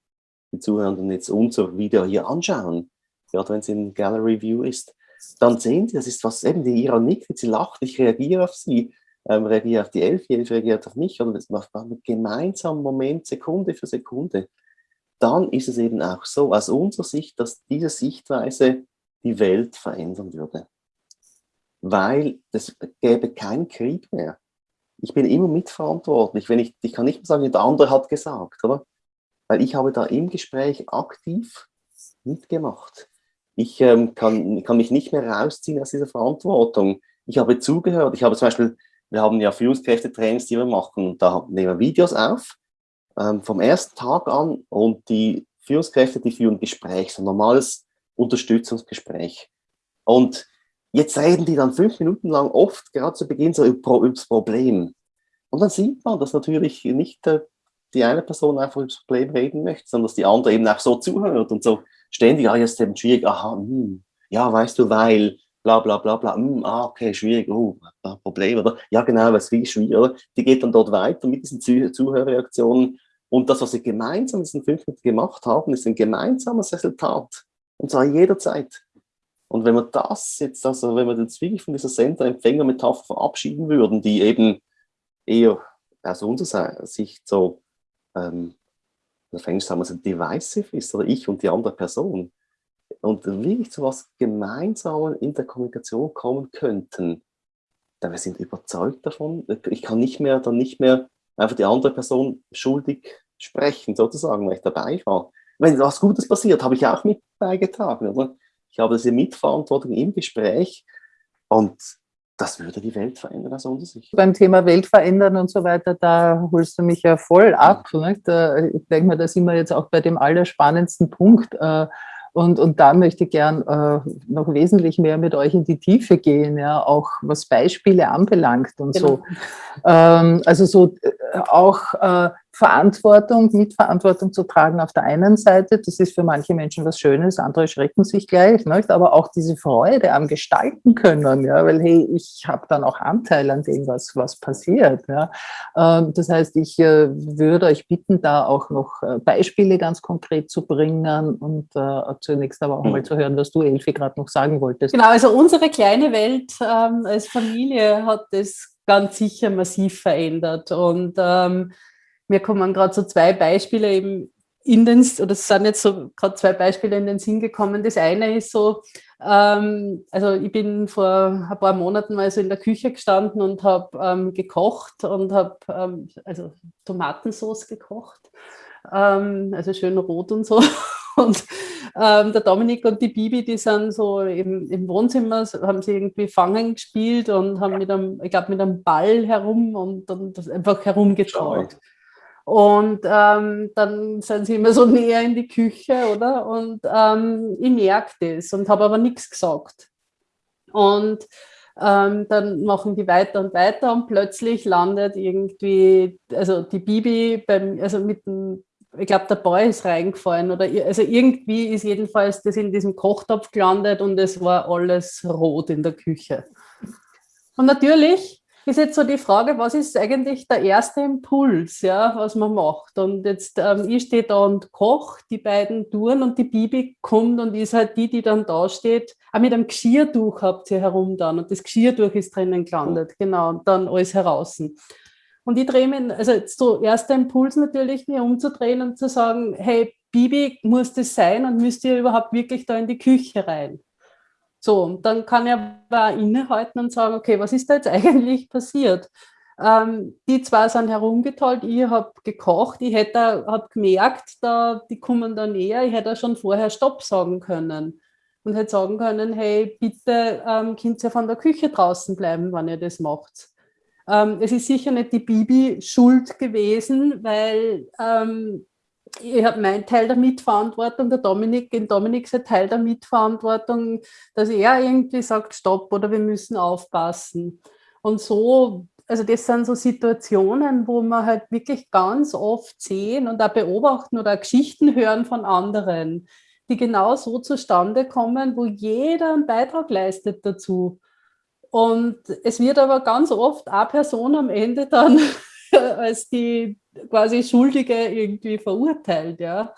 Speaker 4: die Zuhörenden jetzt unser Video hier anschauen, gerade wenn es in Gallery View ist, dann sehen sie, das ist was, eben die Ira nickt, sie lacht, ich reagiere auf sie, ähm, reagiere auf die Elfjährige, reagiert auf mich, oder das macht man mit gemeinsamen Moment, Sekunde für Sekunde. Dann ist es eben auch so, aus unserer Sicht, dass diese Sichtweise die Welt verändern würde. Weil es gäbe keinen Krieg mehr. Ich bin immer mitverantwortlich. Wenn ich, ich kann nicht mehr sagen, der andere hat gesagt, oder? Weil ich habe da im Gespräch aktiv mitgemacht. Ich ähm, kann, kann mich nicht mehr rausziehen aus dieser Verantwortung. Ich habe zugehört. Ich habe zum Beispiel, wir haben ja Führungskräfte-Trainings, die wir machen. Da nehmen wir Videos auf ähm, vom ersten Tag an und die Führungskräfte, die führen Gespräch, ein normales Unterstützungsgespräch. Und jetzt reden die dann fünf Minuten lang oft, gerade zu Beginn, so über, über das Problem. Und dann sieht man, dass natürlich nicht äh, die eine Person einfach über das Problem reden möchte, sondern dass die andere eben auch so zuhört und so ständig, ah, jetzt eben schwierig, aha, hm, ja, weißt du, weil, bla bla bla bla, hm, ah, okay, schwierig, oh, Problem, oder? Ja, genau, was wie schwierig, oder? Die geht dann dort weiter mit diesen Zuh Zuhörreaktionen und das, was sie gemeinsam in diesen fünf Minuten gemacht haben, ist ein gemeinsames Resultat. Und zwar jederzeit. Und wenn wir das jetzt, also wenn wir jetzt wirklich von dieser Sender-Empfänger-Metapher verabschieden würden, die eben eher aus unserer Sicht so ähm, auf Englisch sagen wir so divisive ist, oder ich und die andere Person, und wirklich zu was Gemeinsamen in der Kommunikation kommen könnten, dann wir sind überzeugt davon, ich kann nicht mehr, dann nicht mehr einfach die andere Person schuldig sprechen, sozusagen, weil ich dabei war. Wenn was Gutes passiert, habe ich auch mit beigetragen. Oder? Ich habe diese Mitverantwortung im Gespräch und das würde die Welt verändern aus unserer Sicht.
Speaker 2: Beim Thema Welt verändern und so weiter, da holst du mich ja voll ab. Nicht? Äh, ich denke mal, da sind wir jetzt auch bei dem allerspannendsten Punkt. Äh, und, und da möchte ich gern äh, noch wesentlich mehr mit euch in die Tiefe gehen, ja, auch was Beispiele anbelangt und genau. so. Ähm, also so auch äh, Verantwortung, Mitverantwortung zu tragen auf der einen Seite, das ist für manche Menschen was Schönes, andere schrecken sich gleich, nicht? aber auch diese Freude am Gestalten können, ja, weil hey, ich habe dann auch Anteil an dem, was, was passiert. Ja. Ähm, das heißt, ich äh, würde euch bitten, da auch noch äh, Beispiele ganz konkret zu bringen und äh, zunächst aber auch mal zu hören, was du, Elfi, gerade noch sagen wolltest.
Speaker 3: Genau, also unsere kleine Welt ähm, als Familie hat das ganz sicher massiv verändert und ähm, mir kommen gerade so zwei Beispiele eben in den, oder es sind jetzt so gerade zwei Beispiele in den Sinn gekommen. Das eine ist so, ähm, also ich bin vor ein paar Monaten mal so in der Küche gestanden und habe ähm, gekocht und habe ähm, also Tomatensauce gekocht, ähm, also schön rot und so. Und ähm, der Dominik und die Bibi, die sind so im, im Wohnzimmer, haben sie irgendwie Fangen gespielt und haben mit einem, ich glaube, mit einem Ball herum und das einfach herumgetrollt. Und ähm, dann sind sie immer so näher in die Küche, oder? Und ähm, ich merke das und habe aber nichts gesagt. Und ähm, dann machen die weiter und weiter und plötzlich landet irgendwie, also die Bibi beim, also mit dem, ich glaube, der Boy ist reingefallen oder also irgendwie ist jedenfalls das in diesem Kochtopf gelandet und es war alles rot in der Küche. Und natürlich ist jetzt so die Frage, was ist eigentlich der erste Impuls, ja, was man macht? Und jetzt, ähm, ich stehe da und koche, die beiden Touren und die Bibi kommt und ist halt die, die dann da steht. Auch mit einem Geschirrtuch habt ihr herum dann und das Geschirrtuch ist drinnen gelandet, genau, und dann alles heraus. Und ich drehe mich, also jetzt so erster Impuls natürlich, mir umzudrehen und zu sagen, hey, Bibi, muss das sein und müsst ihr überhaupt wirklich da in die Küche rein? So, dann kann ich aber innehalten und sagen, okay, was ist da jetzt eigentlich passiert? Ähm, die zwei sind herumgetollt, ich habe gekocht, ich hätte hab gemerkt, da, die kommen da näher, ich hätte schon vorher Stopp sagen können und hätte sagen können, hey, bitte ähm, könnt ihr von der Küche draußen bleiben, wenn ihr das macht. Ähm, es ist sicher nicht die Bibi schuld gewesen, weil ähm, ich habe meinen Teil der Mitverantwortung, der Dominik, in Dominik sein Teil der Mitverantwortung, dass er irgendwie sagt, stopp oder wir müssen aufpassen. Und so, also das sind so Situationen, wo man halt wirklich ganz oft sehen und auch beobachten oder Geschichten hören von anderen, die genau so zustande kommen, wo jeder einen Beitrag leistet dazu. Und es wird aber ganz oft eine Person am Ende dann als die quasi Schuldige irgendwie verurteilt. Ja.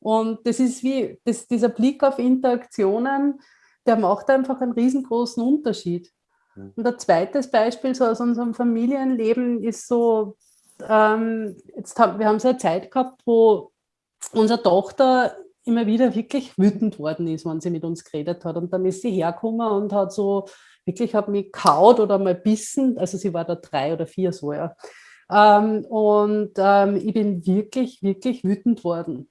Speaker 3: Und das ist wie, das, dieser Blick auf Interaktionen, der macht einfach einen riesengroßen Unterschied. Mhm. Und ein zweites Beispiel so aus unserem Familienleben ist so, ähm, jetzt haben, wir haben so eine Zeit gehabt, wo unsere Tochter immer wieder wirklich wütend worden ist, wenn sie mit uns geredet hat. Und dann ist sie hergekommen und hat so wirklich hat mich kaut oder mal bissen. Also sie war da drei oder vier so, ja. Ähm, und ähm, ich bin wirklich, wirklich wütend worden.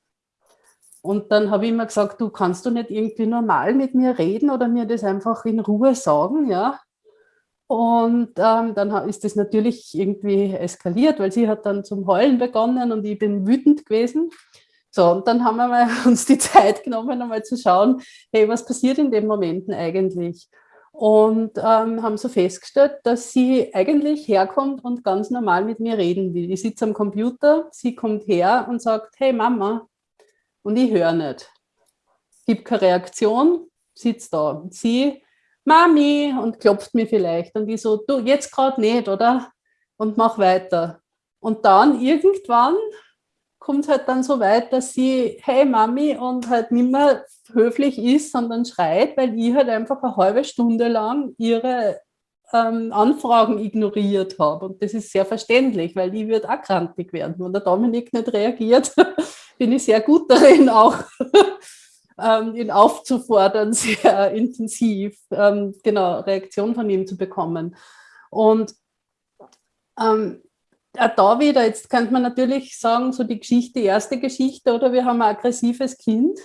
Speaker 3: Und dann habe ich immer gesagt, du kannst du nicht irgendwie normal mit mir reden oder mir das einfach in Ruhe sagen, ja. Und ähm, dann ist das natürlich irgendwie eskaliert, weil sie hat dann zum Heulen begonnen und ich bin wütend gewesen. So, und dann haben wir uns die Zeit genommen, einmal zu schauen, hey, was passiert in den Momenten eigentlich? Und ähm, haben so festgestellt, dass sie eigentlich herkommt und ganz normal mit mir reden will. Ich sitze am Computer, sie kommt her und sagt, hey Mama, und ich höre nicht. Gibt keine Reaktion, sitzt da. Sie, Mami, und klopft mir vielleicht. Und ich so, du, jetzt gerade nicht, oder? Und mach weiter. Und dann irgendwann kommt halt dann so weit, dass sie, hey Mami, und halt nicht mehr höflich ist, sondern schreit, weil ich halt einfach eine halbe Stunde lang ihre ähm, Anfragen ignoriert habe. Und das ist sehr verständlich, weil die wird auch krantig werden. Wenn der Dominik nicht reagiert, bin ich sehr gut darin, auch ähm, ihn aufzufordern, sehr intensiv, ähm, genau, Reaktion von ihm zu bekommen. Und ähm, auch da wieder, jetzt könnte man natürlich sagen, so die Geschichte, die erste Geschichte, oder wir haben ein aggressives Kind.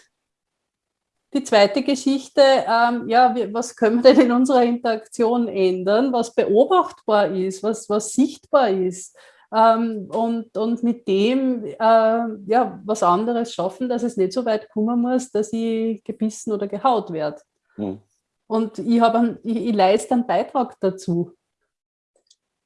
Speaker 3: Die zweite Geschichte, ähm, ja, was können wir denn in unserer Interaktion ändern, was beobachtbar ist, was, was sichtbar ist ähm, und, und mit dem äh, ja, was anderes schaffen, dass es nicht so weit kommen muss, dass ich gebissen oder gehaut werde. Hm. Und ich, ich, ich leiste einen Beitrag dazu.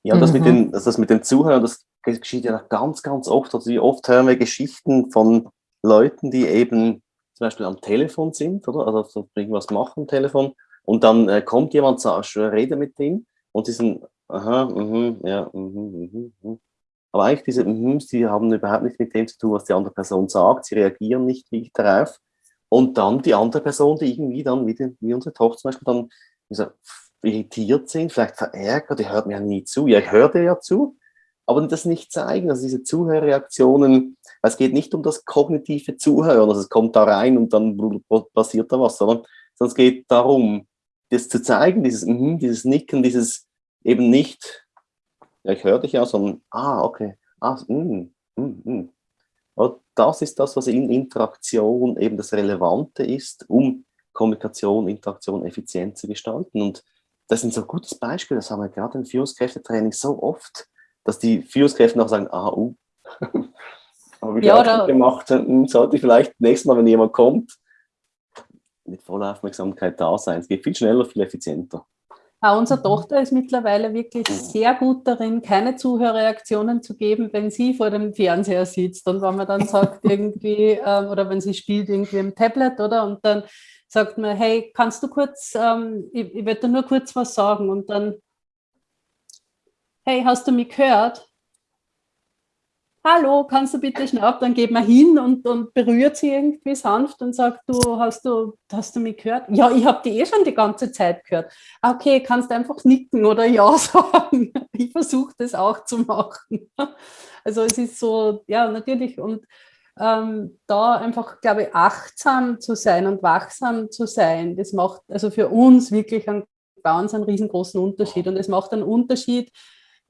Speaker 4: Ja, das, mhm. mit den, also das mit den Zuhörern, das geschieht ja ganz, ganz oft. Also wie oft hören wir Geschichten von Leuten, die eben zum Beispiel am Telefon sind, oder? Also so irgendwas machen am Telefon. Und dann äh, kommt jemand, sagt, rede mit dem und die sind, aha, mhm, ja, mhm, mhm, mhm. Aber eigentlich diese mhm, die haben überhaupt nicht mit dem zu tun, was die andere Person sagt. Sie reagieren nicht wirklich darauf. Und dann die andere Person, die irgendwie dann, wie, die, wie unsere Tochter zum Beispiel, dann so, irritiert sind, vielleicht verärgert, die hört mir ja nie zu. Ja, ich höre dir ja zu, aber das nicht zeigen. Also diese Zuhörreaktionen, es geht nicht um das kognitive Zuhören, also es kommt da rein und dann passiert da was, sondern, sondern es geht darum, das zu zeigen, dieses, mm, dieses Nicken, dieses eben nicht, ja, ich höre dich ja, sondern, ah, okay, ah, mm, mm, mm. Und das ist das, was in Interaktion eben das Relevante ist, um Kommunikation, Interaktion effizient zu gestalten. Und das ist ein so gutes Beispiel, das haben wir gerade im Führungskräftetraining so oft, dass die Führungskräfte noch sagen, ah, uh, habe ich ja, auch gemacht, hm, sollte ich vielleicht nächstes Mal, wenn jemand kommt, mit voller Aufmerksamkeit da sein. Es geht viel schneller, viel effizienter.
Speaker 3: Auch unsere Tochter ist mittlerweile wirklich sehr gut darin, keine Zuhörreaktionen zu geben, wenn sie vor dem Fernseher sitzt und wenn man dann sagt irgendwie, ähm, oder wenn sie spielt irgendwie im Tablet, oder? Und dann sagt man, hey, kannst du kurz, ähm, ich, ich werde nur kurz was sagen und dann, hey, hast du mich gehört? Hallo, kannst du bitte ab? Dann geht man hin und, und berührt sie irgendwie sanft und sagt, du hast du, hast du mich gehört? Ja, ich habe die eh schon die ganze Zeit gehört. Okay, kannst einfach nicken oder ja sagen. Ich versuche das auch zu machen. Also es ist so, ja, natürlich und ähm, da einfach, glaube ich, achtsam zu sein und wachsam zu sein, das macht also für uns wirklich einen ganz einen riesengroßen Unterschied. Und es macht einen Unterschied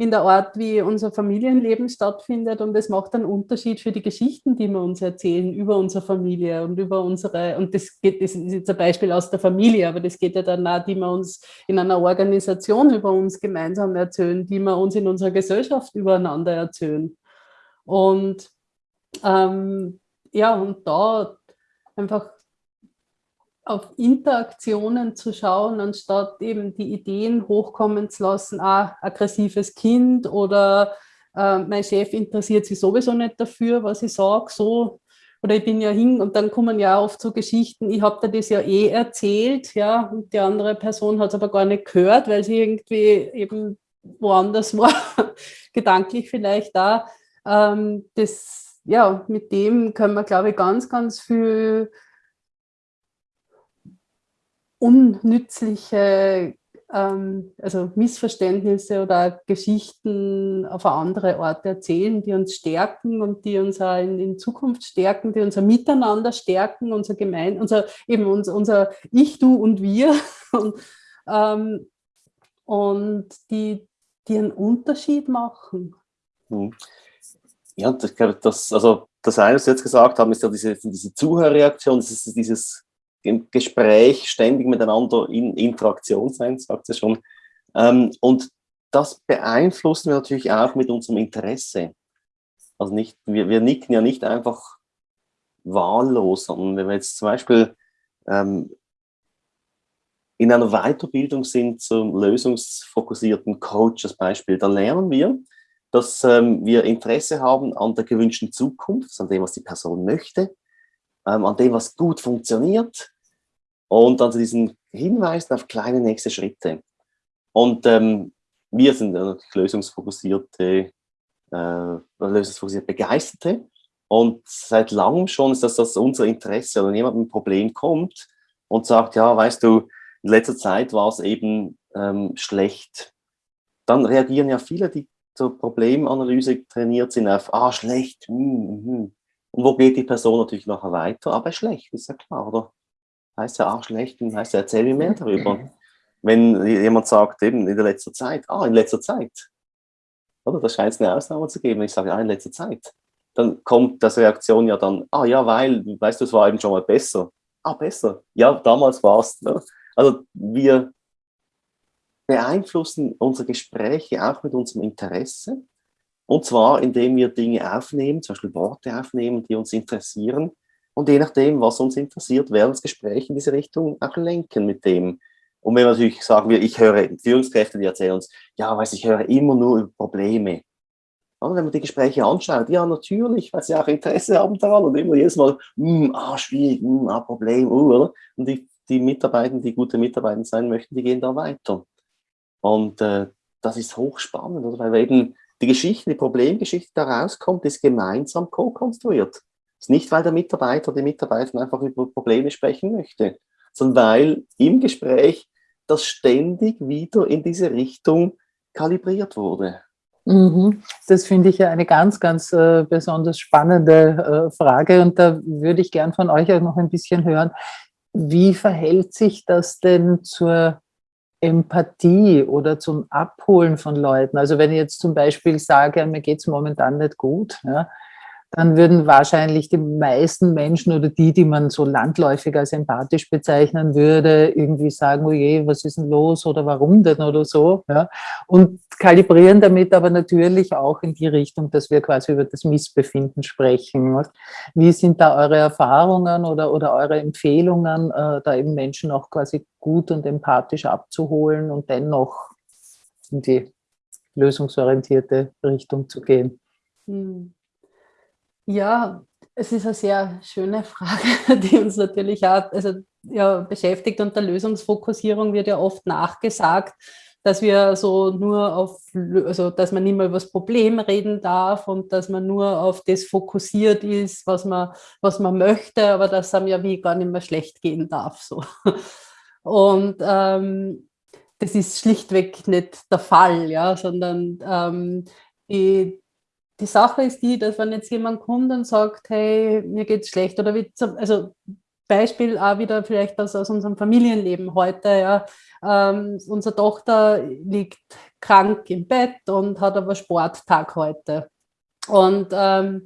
Speaker 3: in der Art, wie unser Familienleben stattfindet. Und es macht einen Unterschied für die Geschichten, die wir uns erzählen über unsere Familie und über unsere, und das geht, das ist jetzt ein Beispiel aus der Familie, aber das geht ja dann auch, die wir uns in einer Organisation über uns gemeinsam erzählen, die wir uns in unserer Gesellschaft übereinander erzählen. Und ähm, ja, und da einfach auf Interaktionen zu schauen, anstatt eben die Ideen hochkommen zu lassen, ah, aggressives Kind oder äh, mein Chef interessiert sich sowieso nicht dafür, was ich sage, so oder ich bin ja hin und dann kommen ja oft so Geschichten, ich habe dir das ja eh erzählt, ja, und die andere Person hat es aber gar nicht gehört, weil sie irgendwie eben woanders war, gedanklich vielleicht da. Ähm, das ja, mit dem können wir, glaube ich, ganz, ganz viel unnützliche ähm, also Missverständnisse oder Geschichten auf andere Art erzählen, die uns stärken und die uns auch in, in Zukunft stärken, die unser Miteinander stärken, unser Gemein, unser eben unser, unser Ich, Du und Wir und, ähm, und die, die einen Unterschied machen.
Speaker 4: Hm. Ja, ich das, also das eine, was Sie jetzt gesagt haben, ist ja diese, diese Zuhörreaktion, das ist dieses Gespräch, ständig miteinander in Interaktion sein, sagt sie schon. Ähm, und das beeinflussen wir natürlich auch mit unserem Interesse. Also nicht, wir, wir nicken ja nicht einfach wahllos, sondern wenn wir jetzt zum Beispiel ähm, in einer Weiterbildung sind zum lösungsfokussierten Coach als Beispiel, dann lernen wir, dass ähm, wir Interesse haben an der gewünschten Zukunft, an dem, was die Person möchte, ähm, an dem, was gut funktioniert und an diesen Hinweisen auf kleine nächste Schritte. Und ähm, wir sind natürlich lösungsfokussierte, äh, lösungsfokussierte Begeisterte und seit langem schon ist das, das unser Interesse, wenn jemand mit einem Problem kommt und sagt, ja, weißt du, in letzter Zeit war es eben ähm, schlecht, dann reagieren ja viele, die zur Problemanalyse trainiert sind auf, ah, schlecht, hm, hm. und wo geht die Person natürlich nachher weiter? Aber schlecht, ist ja klar, oder? Heißt ja, ah, schlecht, heißt ja, erzähl mir mehr darüber. Wenn jemand sagt, eben in der letzter Zeit, ah, in letzter Zeit, oder? Da scheint es eine Ausnahme zu geben, ich sage, ah, in letzter Zeit. Dann kommt das Reaktion ja dann, ah, ja, weil, weißt du, es war eben schon mal besser. Ah, besser. Ja, damals war es. Ne? Also wir beeinflussen unsere Gespräche auch mit unserem Interesse. Und zwar, indem wir Dinge aufnehmen, zum Beispiel Worte aufnehmen, die uns interessieren. Und je nachdem, was uns interessiert, werden das Gespräch in diese Richtung auch lenken mit dem. Und wenn wir natürlich sagen, wir, ich höre Führungskräfte, die erzählen uns, ja, weiß ich höre immer nur über Probleme. Und wenn man die Gespräche anschaut, ja, natürlich, weil sie auch Interesse haben daran und immer jedes Mal, mm, ah, schwierig, mm, ah, Problem, uh, oder? Und die, die Mitarbeiter, die gute Mitarbeiter sein möchten, die gehen da weiter. Und äh, das ist hochspannend, oder? weil eben die Geschichte, die Problemgeschichte daraus kommt, ist gemeinsam co-konstruiert. Es ist nicht, weil der Mitarbeiter oder die Mitarbeiterin einfach über Probleme sprechen möchte, sondern weil im Gespräch das ständig wieder in diese Richtung kalibriert wurde.
Speaker 2: Mhm. Das finde ich ja eine ganz, ganz äh, besonders spannende äh, Frage und da würde ich gern von euch auch noch ein bisschen hören. Wie verhält sich das denn zur Empathie oder zum Abholen von Leuten. Also wenn ich jetzt zum Beispiel sage, mir geht es momentan nicht gut, ja, dann würden wahrscheinlich die meisten Menschen oder die, die man so landläufig als empathisch bezeichnen würde, irgendwie sagen, oh je, was ist denn los oder warum denn oder so. Ja? Und kalibrieren damit aber natürlich auch in die Richtung, dass wir quasi über das Missbefinden sprechen. Wie sind da eure Erfahrungen oder, oder eure Empfehlungen, äh, da eben Menschen auch quasi gut und empathisch abzuholen und dennoch in die lösungsorientierte Richtung zu gehen?
Speaker 3: Hm. Ja, es ist eine sehr schöne Frage, die uns natürlich auch also, ja, beschäftigt. Und der Lösungsfokussierung wird ja oft nachgesagt, dass wir so nur auf, also dass man nicht mehr über das Problem reden darf und dass man nur auf das fokussiert ist, was man, was man möchte, aber dass einem ja wie gar nicht mehr schlecht gehen darf. So. Und ähm, das ist schlichtweg nicht der Fall, ja, sondern ähm, die, die Sache ist die, dass wenn jetzt jemand kommt und sagt, hey, mir geht es schlecht, oder wie also Beispiel auch wieder vielleicht aus, aus unserem Familienleben heute, ja, ähm, unsere Tochter liegt krank im Bett und hat aber Sporttag heute. Und ähm,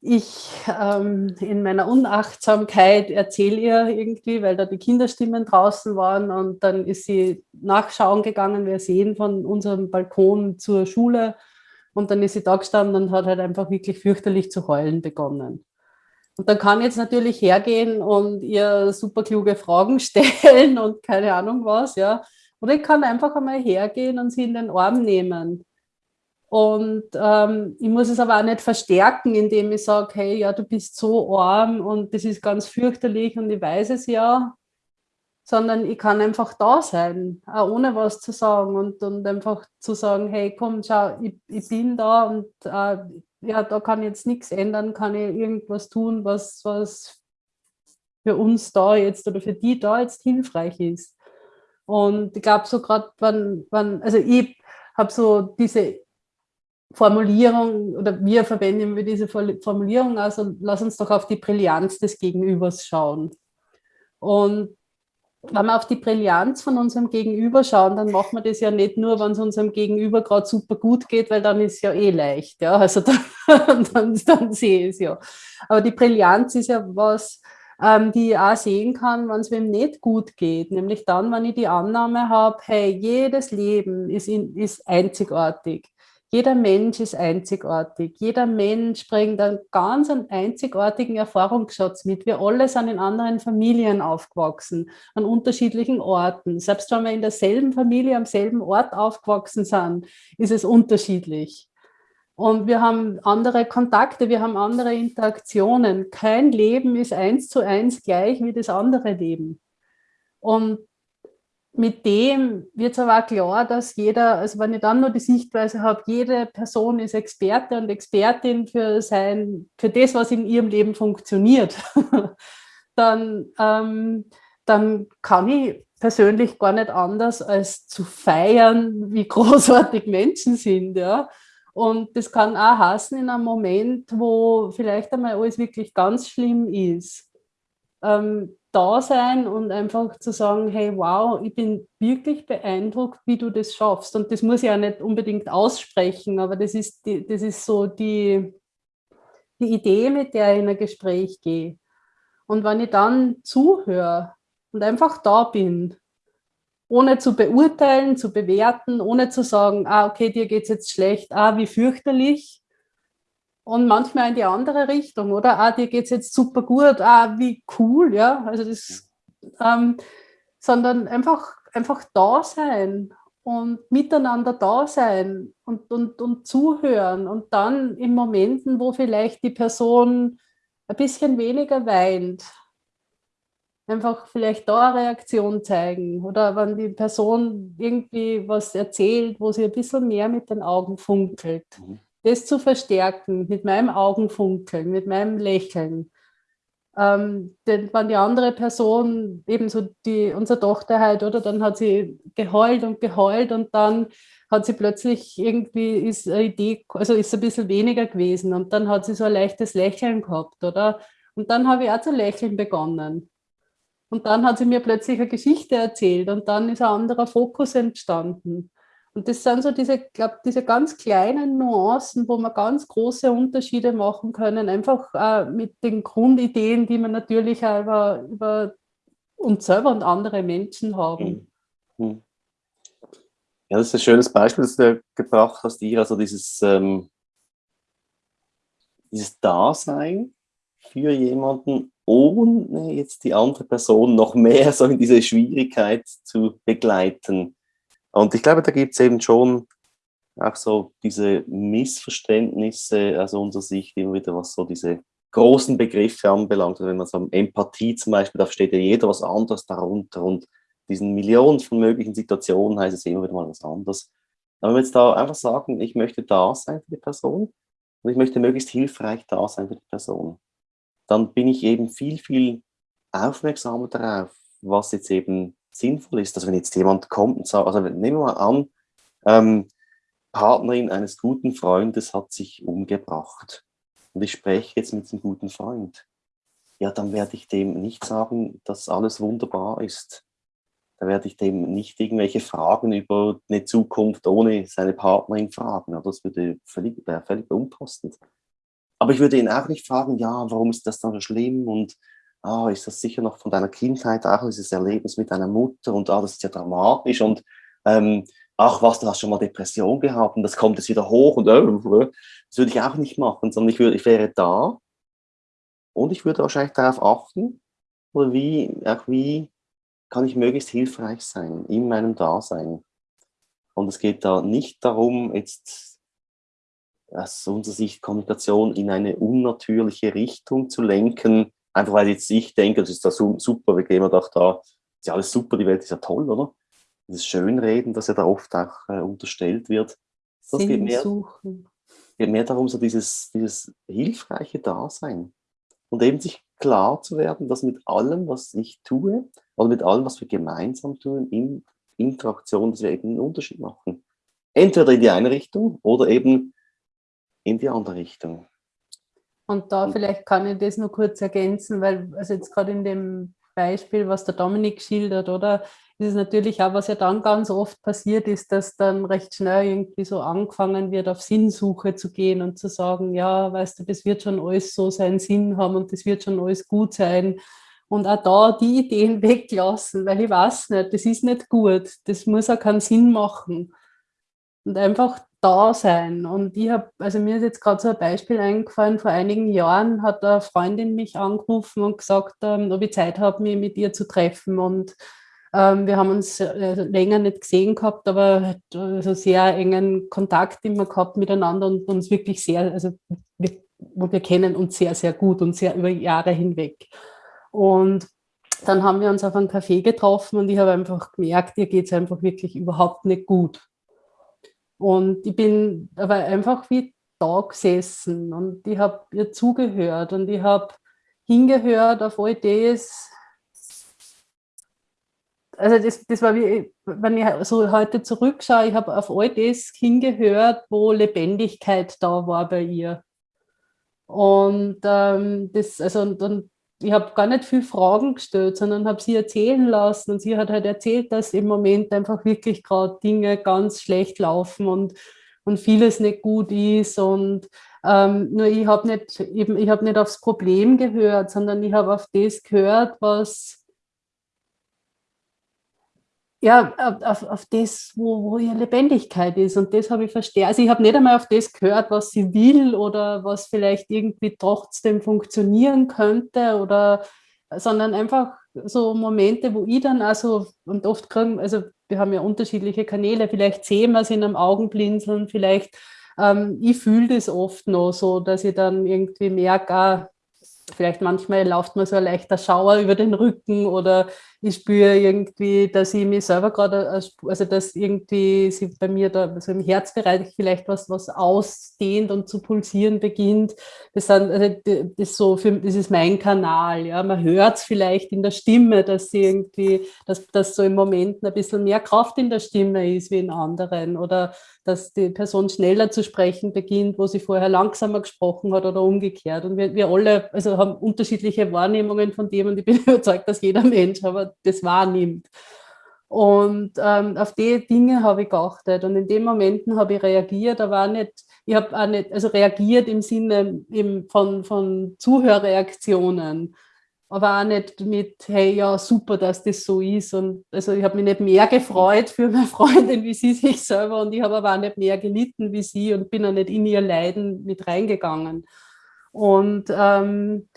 Speaker 3: ich ähm, in meiner Unachtsamkeit erzähle ihr irgendwie, weil da die Kinderstimmen draußen waren und dann ist sie nachschauen gegangen, wir sehen von unserem Balkon zur Schule und dann ist sie da gestanden und hat halt einfach wirklich fürchterlich zu heulen begonnen. Und dann kann ich jetzt natürlich hergehen und ihr super kluge Fragen stellen und keine Ahnung was, ja. Oder ich kann einfach einmal hergehen und sie in den Arm nehmen und ähm, ich muss es aber auch nicht verstärken, indem ich sage, hey, ja, du bist so arm und das ist ganz fürchterlich und ich weiß es ja, sondern ich kann einfach da sein, auch ohne was zu sagen und, und einfach zu sagen, hey, komm, schau, ich, ich bin da und äh, ja, da kann jetzt nichts ändern, kann ich irgendwas tun, was, was für uns da jetzt oder für die da jetzt hilfreich ist. Und ich glaube so gerade, wenn, wenn, also ich habe so diese Formulierung oder wir verwenden wir diese Formulierung, also lass uns doch auf die Brillanz des Gegenübers schauen. Und wenn wir auf die Brillanz von unserem Gegenüber schauen, dann machen wir das ja nicht nur, wenn es unserem Gegenüber gerade super gut geht, weil dann ist es ja eh leicht. Ja? Also dann, dann, dann sehe ich es ja. Aber die Brillanz ist ja was, ähm, die ich auch sehen kann, wenn es wem nicht gut geht. Nämlich dann, wenn ich die Annahme habe, hey, jedes Leben ist, in, ist einzigartig. Jeder Mensch ist einzigartig. Jeder Mensch bringt einen ganz einzigartigen Erfahrungsschatz mit. Wir alle sind in anderen Familien aufgewachsen, an unterschiedlichen Orten. Selbst wenn wir in derselben Familie am selben Ort aufgewachsen sind, ist es unterschiedlich. Und wir haben andere Kontakte, wir haben andere Interaktionen. Kein Leben ist eins zu eins gleich wie das andere Leben. Und mit dem wird es aber auch klar, dass jeder, also wenn ich dann nur die Sichtweise habe, jede Person ist Experte und Expertin für, sein, für das, was in ihrem Leben funktioniert, dann, ähm, dann kann ich persönlich gar nicht anders, als zu feiern, wie großartig Menschen sind. Ja? Und das kann auch heißen in einem Moment, wo vielleicht einmal alles wirklich ganz schlimm ist. Ähm, da sein und einfach zu sagen, hey, wow, ich bin wirklich beeindruckt, wie du das schaffst. Und das muss ich ja nicht unbedingt aussprechen, aber das ist, die, das ist so die, die Idee, mit der ich in ein Gespräch gehe. Und wenn ich dann zuhöre und einfach da bin, ohne zu beurteilen, zu bewerten, ohne zu sagen, ah, okay, dir geht es jetzt schlecht, ah, wie fürchterlich, und manchmal in die andere Richtung, oder? Ah, dir geht es jetzt super gut, ah, wie cool, ja. Also das, ähm, sondern einfach, einfach da sein und miteinander da sein und, und, und zuhören und dann in Momenten, wo vielleicht die Person ein bisschen weniger weint, einfach vielleicht da eine Reaktion zeigen oder wenn die Person irgendwie was erzählt, wo sie ein bisschen mehr mit den Augen funkelt. Mhm das zu verstärken mit meinem Augenfunkeln, mit meinem Lächeln. Ähm, denn wenn die andere Person, ebenso die, unsere Tochter halt, oder dann hat sie geheult und geheult und dann hat sie plötzlich irgendwie, ist eine Idee, also ist ein bisschen weniger gewesen und dann hat sie so ein leichtes Lächeln gehabt, oder? Und dann habe ich auch zu lächeln begonnen. Und dann hat sie mir plötzlich eine Geschichte erzählt und dann ist ein anderer Fokus entstanden. Und das sind so diese, glaube diese ganz kleinen Nuancen, wo man ganz große Unterschiede machen können, einfach äh, mit den Grundideen, die man natürlich auch über, über uns selber und andere Menschen haben.
Speaker 4: Mhm. Mhm. Ja, das ist ein schönes Beispiel, das du gebracht hast, Ira, also dieses, ähm, dieses Dasein für jemanden, ohne jetzt die andere Person noch mehr so in diese Schwierigkeit zu begleiten. Und ich glaube, da gibt es eben schon auch so diese Missverständnisse aus unserer Sicht immer wieder, was so diese großen Begriffe anbelangt. Also wenn man so Empathie zum Beispiel, da steht ja jeder was anderes darunter und diesen Millionen von möglichen Situationen heißt es immer wieder mal was anderes. Aber wenn wir jetzt da einfach sagen, ich möchte da sein für die Person und ich möchte möglichst hilfreich da sein für die Person, dann bin ich eben viel, viel aufmerksamer darauf, was jetzt eben sinnvoll ist, dass wenn jetzt jemand kommt und sagt, also nehmen wir mal an, ähm, Partnerin eines guten Freundes hat sich umgebracht und ich spreche jetzt mit dem guten Freund. Ja, dann werde ich dem nicht sagen, dass alles wunderbar ist. Da werde ich dem nicht irgendwelche Fragen über eine Zukunft ohne seine Partnerin fragen. Das würde völlig, wäre völlig unpassend. Aber ich würde ihn auch nicht fragen, ja, warum ist das dann so schlimm und ah, ist das sicher noch von deiner Kindheit, auch dieses Erlebnis mit deiner Mutter und ah, das ist ja dramatisch und ähm, ach was, du hast schon mal Depression gehabt und das kommt jetzt wieder hoch und äh, das würde ich auch nicht machen, sondern ich, würde, ich wäre da und ich würde wahrscheinlich darauf achten, oder wie, auch wie kann ich möglichst hilfreich sein in meinem Dasein. Und es geht da nicht darum, jetzt aus unserer Sicht Kommunikation in eine unnatürliche Richtung zu lenken, einfach weil jetzt ich denke, das ist da super, wir gehen doch da, ist ja alles super, die Welt ist ja toll, oder? Dieses Schönreden, das ja da oft auch äh, unterstellt wird. Das geht mehr, geht mehr darum, so dieses, dieses hilfreiche Dasein. Und eben sich klar zu werden, dass mit allem, was ich tue, oder mit allem, was wir gemeinsam tun, in Interaktion, dass wir eben einen Unterschied machen. Entweder in die eine Richtung oder eben in die andere Richtung.
Speaker 3: Und da vielleicht kann ich das nur kurz ergänzen, weil also jetzt gerade in dem Beispiel, was der Dominik schildert, oder ist es natürlich auch, was ja dann ganz oft passiert ist, dass dann recht schnell irgendwie so angefangen wird, auf Sinnsuche zu gehen und zu sagen, ja, weißt du, das wird schon alles so seinen Sinn haben und das wird schon alles gut sein. Und auch da die Ideen weglassen, weil ich weiß nicht, das ist nicht gut, das muss auch keinen Sinn machen. Und einfach da sein. Und ich habe, also mir ist jetzt gerade so ein Beispiel eingefallen, vor einigen Jahren hat eine Freundin mich angerufen und gesagt, ähm, ob ich Zeit habe, mich mit ihr zu treffen. Und ähm, wir haben uns äh, länger nicht gesehen gehabt, aber also sehr engen Kontakt immer gehabt miteinander und uns wirklich sehr, also wir, wir kennen uns sehr, sehr gut und sehr über Jahre hinweg. Und dann haben wir uns auf einen Café getroffen und ich habe einfach gemerkt, ihr geht es einfach wirklich überhaupt nicht gut. Und ich bin aber einfach wie da gesessen und ich habe ihr zugehört und ich habe hingehört auf all das. Also das, das war wie, wenn ich so heute zurückschaue, ich habe auf all das hingehört, wo Lebendigkeit da war bei ihr. Und ähm, das, also, und, und ich habe gar nicht viel Fragen gestellt, sondern habe sie erzählen lassen und sie hat halt erzählt, dass im Moment einfach wirklich gerade Dinge ganz schlecht laufen und, und vieles nicht gut ist und ähm, nur ich habe nicht eben ich habe nicht aufs Problem gehört, sondern ich habe auf das gehört, was ja, auf, auf das, wo, wo ihre Lebendigkeit ist. Und das habe ich verstanden. Also ich habe nicht einmal auf das gehört, was sie will oder was vielleicht irgendwie trotzdem funktionieren könnte oder sondern einfach so Momente, wo ich dann also und oft kriegen, also wir haben ja unterschiedliche Kanäle, vielleicht sehen wir es in einem Augenblinzeln, vielleicht ähm, ich fühle das oft noch so, dass ich dann irgendwie merke, ah, vielleicht manchmal läuft mir so ein leichter Schauer über den Rücken oder ich spüre irgendwie, dass ich mich selber gerade, also dass irgendwie sie bei mir da also im Herzbereich vielleicht was, was ausdehnt und zu pulsieren beginnt. Das, sind, also das, ist so für, das ist mein Kanal. Ja. Man hört es vielleicht in der Stimme, dass sie irgendwie, dass, dass so im Moment ein bisschen mehr Kraft in der Stimme ist wie in anderen oder dass die Person schneller zu sprechen beginnt, wo sie vorher langsamer gesprochen hat oder umgekehrt. Und wir, wir alle also haben unterschiedliche Wahrnehmungen von dem und ich bin überzeugt, dass jeder Mensch aber das wahrnimmt. Und ähm, auf die Dinge habe ich geachtet und in den Momenten habe ich reagiert, aber auch nicht, ich habe auch nicht, also reagiert im Sinne eben von, von Zuhörreaktionen aber auch nicht mit, hey, ja, super, dass das so ist. Und also ich habe mich nicht mehr gefreut für meine Freundin, wie sie sich selber und ich habe aber auch nicht mehr gelitten wie sie und bin auch nicht in ihr Leiden mit reingegangen. Und ähm,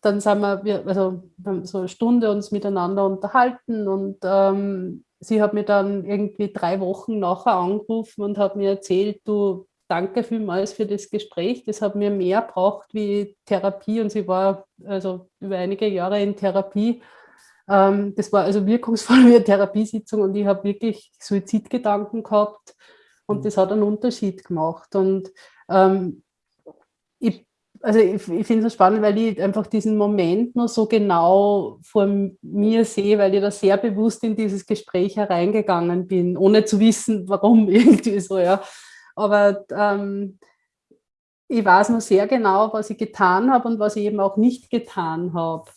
Speaker 3: dann sind wir, also wir haben so eine Stunde uns miteinander unterhalten und ähm, sie hat mir dann irgendwie drei Wochen nachher angerufen und hat mir erzählt, du, danke vielmals für das Gespräch. Das hat mir mehr braucht wie Therapie und sie war also über einige Jahre in Therapie. Ähm, das war also wirkungsvoll wie eine Therapiesitzung und ich habe wirklich Suizidgedanken gehabt und mhm. das hat einen Unterschied gemacht. Und ähm, ich, also ich, ich finde es spannend, weil ich einfach diesen Moment nur so genau vor mir sehe, weil ich da sehr bewusst in dieses Gespräch hereingegangen bin, ohne zu wissen, warum irgendwie so, ja. aber ähm, ich weiß noch sehr genau, was ich getan habe und was ich eben auch nicht getan habe.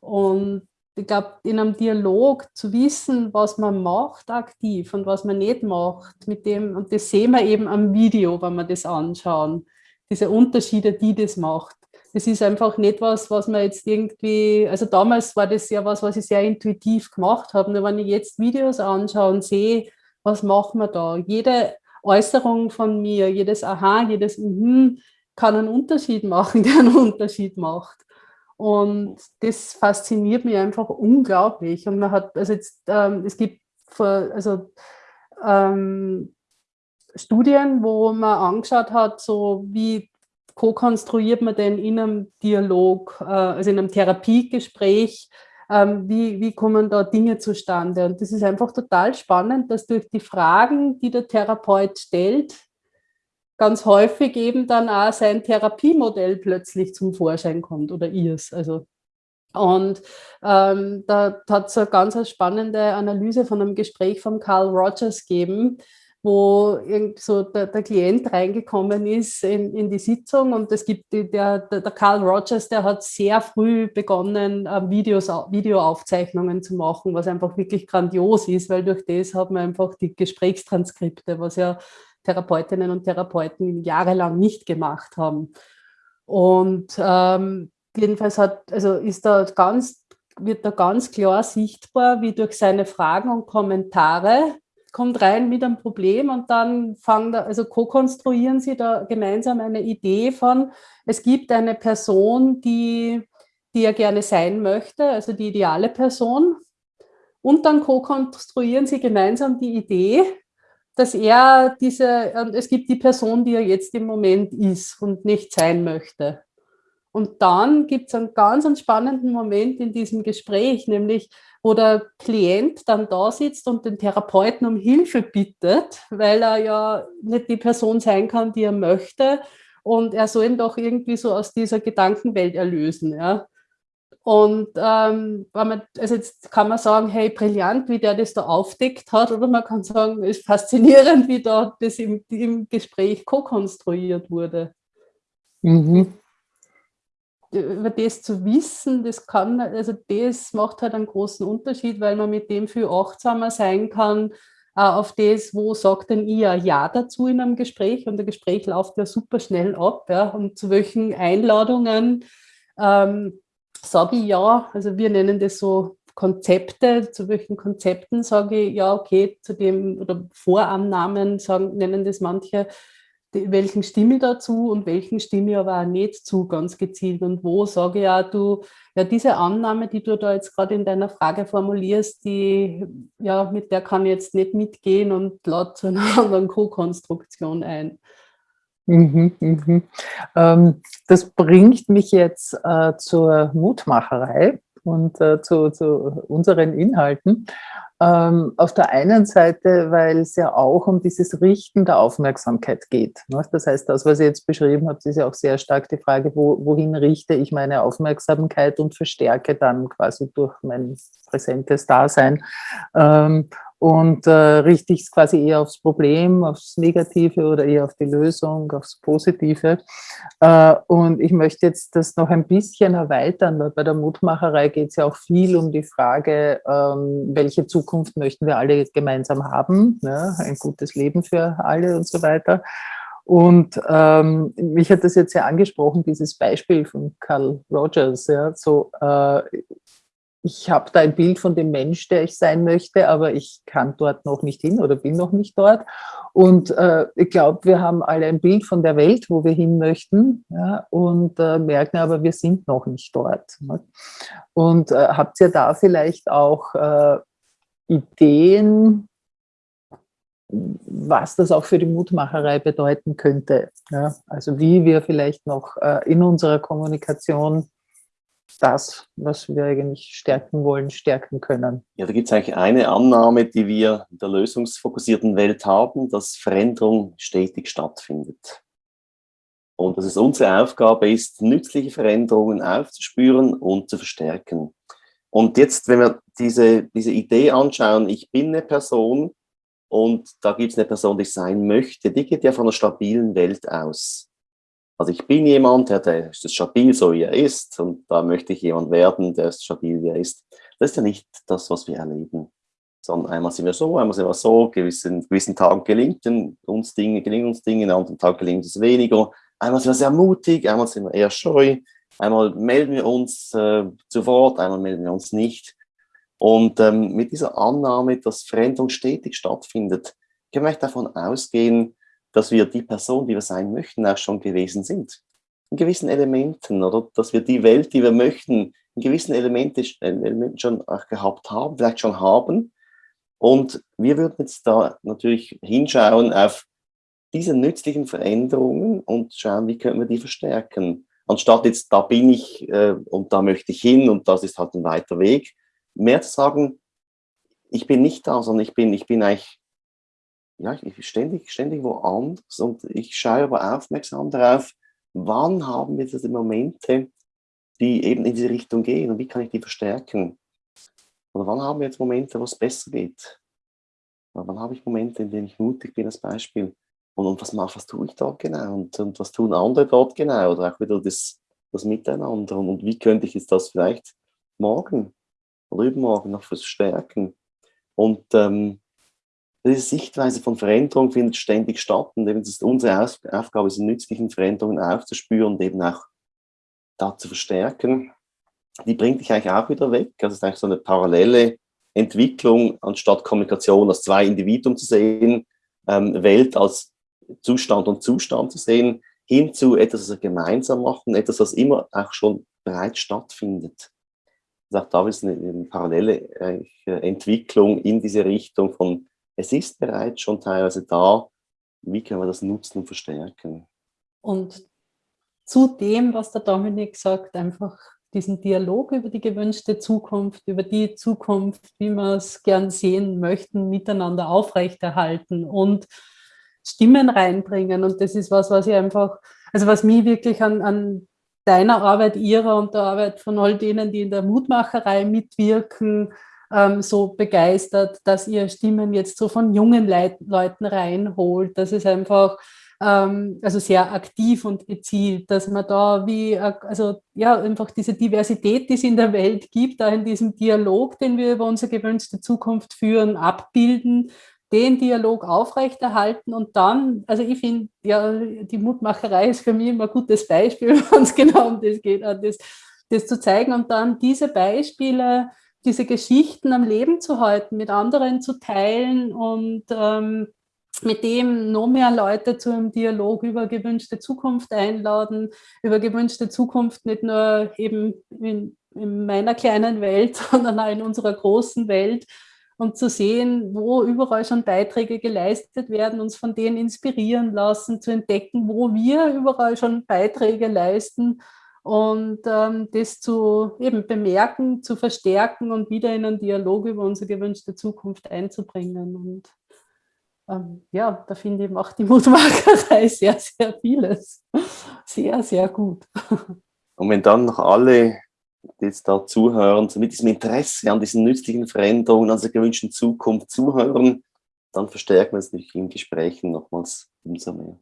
Speaker 3: Und ich glaube, in einem Dialog zu wissen, was man macht aktiv und was man nicht macht, mit dem, und das sehen wir eben am Video, wenn wir das anschauen, diese Unterschiede, die das macht. Das ist einfach nicht was, was man jetzt irgendwie, also damals war das ja was, was ich sehr intuitiv gemacht habe. Nur wenn ich jetzt Videos anschaue und sehe, was machen wir da? Jede Äußerung von mir, jedes Aha, jedes Mhm kann einen Unterschied machen, der einen Unterschied macht. Und das fasziniert mich einfach unglaublich. Und man hat, also jetzt, ähm, es gibt also, ähm, Studien, wo man angeschaut hat, so wie ko-konstruiert man denn in einem Dialog, äh, also in einem Therapiegespräch, ähm, wie, wie kommen da Dinge zustande? Und das ist einfach total spannend, dass durch die Fragen, die der Therapeut stellt, ganz häufig eben dann auch sein Therapiemodell plötzlich zum Vorschein kommt oder ihrs. Also und ähm, da hat es eine ganz spannende Analyse von einem Gespräch von Carl Rogers gegeben, wo so der, der, Klient reingekommen ist in, in, die Sitzung und es gibt die, der, der, Carl Rogers, der hat sehr früh begonnen, äh, Videos, Videoaufzeichnungen zu machen, was einfach wirklich grandios ist, weil durch das hat man einfach die Gesprächstranskripte, was ja Therapeutinnen und Therapeuten jahrelang nicht gemacht haben. Und ähm, jedenfalls hat, also ist da ganz, wird da ganz klar sichtbar, wie durch seine Fragen und Kommentare kommt rein mit einem Problem und dann fangen da, also ko-konstruieren sie da gemeinsam eine Idee von, es gibt eine Person, die, die er gerne sein möchte, also die ideale Person. Und dann ko-konstruieren sie gemeinsam die Idee, dass er diese, es gibt die Person, die er jetzt im Moment ist und nicht sein möchte. Und dann gibt es einen ganz spannenden Moment in diesem Gespräch, nämlich wo der Klient dann da sitzt und den Therapeuten um Hilfe bittet, weil er ja nicht die Person sein kann, die er möchte. Und er soll ihn doch irgendwie so aus dieser Gedankenwelt erlösen. Ja. Und ähm, man, also jetzt kann man sagen, hey, brillant, wie der das da aufdeckt hat, oder man kann sagen, es ist faszinierend, wie da das im, im Gespräch ko-konstruiert wurde. Mhm über das zu wissen, das kann, also das macht halt einen großen Unterschied, weil man mit dem viel achtsamer sein kann, äh, auf das, wo sagt denn ihr Ja dazu in einem Gespräch? Und der Gespräch läuft ja super schnell ab, ja, und zu welchen Einladungen ähm, sage ich ja, also wir nennen das so Konzepte, zu welchen Konzepten sage ich ja, okay, zu dem, oder Vorannahmen sagen, nennen das manche, welchen stimme ich dazu und welchen stimme ich aber auch nicht zu, ganz gezielt. Und wo sage ich ja, du, ja, diese Annahme, die du da jetzt gerade in deiner Frage formulierst, die, ja, mit der kann ich jetzt nicht mitgehen und lade zu einer anderen Co-Konstruktion ein.
Speaker 2: Mhm, mhm. Ähm, das bringt mich jetzt äh, zur Mutmacherei und äh, zu, zu unseren Inhalten. Ähm, auf der einen Seite, weil es ja auch um dieses Richten der Aufmerksamkeit geht. Ne? Das heißt, das, was ihr jetzt beschrieben habt, ist ja auch sehr stark die Frage, wo, wohin richte ich meine Aufmerksamkeit und verstärke dann quasi durch mein präsentes Dasein ähm, und äh, richte ich es quasi eher aufs Problem, aufs Negative oder eher auf die Lösung, aufs Positive. Äh, und ich möchte jetzt das noch ein bisschen erweitern, weil bei der Mutmacherei geht es ja auch viel um die Frage, ähm, welche Zukunft möchten wir alle gemeinsam haben, ne? ein gutes Leben für alle und so weiter. Und ähm, mich hat das jetzt ja angesprochen, dieses Beispiel von Carl Rogers, ja, so äh, ich habe da ein Bild von dem Mensch, der ich sein möchte, aber ich kann dort noch nicht hin oder bin noch nicht dort. Und äh, ich glaube, wir haben alle ein Bild von der Welt, wo wir hin möchten ja, und äh, merken aber, wir sind noch nicht dort. Ne? Und äh, habt ihr da vielleicht auch äh, Ideen, was das auch für die Mutmacherei bedeuten könnte? Ja? Also wie wir vielleicht noch äh, in unserer Kommunikation das, was wir eigentlich stärken wollen, stärken können.
Speaker 4: Ja, da gibt es eigentlich eine Annahme, die wir in der lösungsfokussierten Welt haben, dass Veränderung stetig stattfindet. Und dass es unsere Aufgabe ist, nützliche Veränderungen aufzuspüren und zu verstärken. Und jetzt, wenn wir diese, diese Idee anschauen, ich bin eine Person und da gibt es eine Person, die sein möchte, die geht ja von einer stabilen Welt aus. Also ich bin jemand, der, der ist stabil, so wie er ist, und da möchte ich jemand werden, der ist stabil, wie er ist. Das ist ja nicht das, was wir erleben. Sondern einmal sind wir so, einmal sind wir so, gewissen, gewissen Tagen gelingt uns Dinge, gelingen uns Dinge, an anderen Tagen gelingt es weniger. Einmal sind wir sehr mutig, einmal sind wir eher scheu, einmal melden wir uns äh, zu Wort, einmal melden wir uns nicht. Und ähm, mit dieser Annahme, dass Veränderung stetig stattfindet, können wir davon ausgehen, dass wir die Person, die wir sein möchten, auch schon gewesen sind. In gewissen Elementen, oder dass wir die Welt, die wir möchten, in gewissen Elementen, Elementen schon auch gehabt haben, vielleicht schon haben. Und wir würden jetzt da natürlich hinschauen auf diese nützlichen Veränderungen und schauen, wie können wir die verstärken. Anstatt jetzt, da bin ich äh, und da möchte ich hin und das ist halt ein weiter Weg, mehr zu sagen, ich bin nicht da, sondern ich bin, ich bin eigentlich ja, ich ständig, ständig woanders und ich schaue aber aufmerksam darauf, wann haben wir diese Momente, die eben in diese Richtung gehen und wie kann ich die verstärken? Oder wann haben wir jetzt Momente, wo es besser geht? Oder wann habe ich Momente, in denen ich mutig bin als Beispiel? Und, und was, mache, was tue ich dort genau? Und, und was tun andere dort genau? Oder auch wieder das, das Miteinander. Und, und wie könnte ich jetzt das vielleicht morgen oder übermorgen noch verstärken? Und ähm, diese Sichtweise von Veränderung findet ständig statt und eben ist unsere Aufgabe, diese nützlichen Veränderungen aufzuspüren und eben auch da zu verstärken. Die bringt dich eigentlich auch wieder weg. Also es ist eigentlich so eine parallele Entwicklung, anstatt Kommunikation als zwei Individuen zu sehen, ähm, Welt als Zustand und Zustand zu sehen, hin zu etwas, was wir gemeinsam machen, etwas, was immer auch schon bereits stattfindet. Also auch da ist eine, eine parallele äh, Entwicklung in diese Richtung von es ist bereits schon teilweise da. Wie können wir das nutzen und verstärken?
Speaker 3: Und zu dem, was der Dominik sagt, einfach diesen Dialog über die gewünschte Zukunft, über die Zukunft, wie wir es gern sehen möchten, miteinander aufrechterhalten und Stimmen reinbringen. Und das ist was, was ich einfach, also was mich wirklich an, an deiner Arbeit, ihrer und der Arbeit von all denen, die in der Mutmacherei mitwirken, ähm, so begeistert, dass ihr Stimmen jetzt so von jungen Leit Leuten reinholt, dass es einfach ähm, also sehr aktiv und gezielt, dass man da wie, äh, also ja, einfach diese Diversität, die es in der Welt gibt, da in diesem Dialog, den wir über unsere gewünschte Zukunft führen, abbilden, den Dialog aufrechterhalten und dann, also ich finde, ja, die Mutmacherei ist für mich immer ein gutes Beispiel, wenn es genau um das geht, das, das zu zeigen und dann diese Beispiele diese Geschichten am Leben zu halten, mit anderen zu teilen und ähm, mit dem noch mehr Leute zu einem Dialog über gewünschte Zukunft einladen, über gewünschte Zukunft nicht nur eben in, in meiner kleinen Welt, sondern auch in unserer großen Welt und zu sehen, wo überall schon Beiträge geleistet werden, uns von denen inspirieren lassen, zu entdecken, wo wir überall schon Beiträge leisten und ähm, das zu eben bemerken, zu verstärken und wieder in einen Dialog über unsere gewünschte Zukunft einzubringen. Und ähm, ja, da finde ich auch die Mutmacherei sehr, sehr vieles. Sehr, sehr gut.
Speaker 4: Und wenn dann noch alle, die jetzt da zuhören, so mit diesem Interesse an diesen nützlichen Veränderungen, an der gewünschten Zukunft zuhören, dann verstärken wir es natürlich in Gesprächen nochmals umso mehr.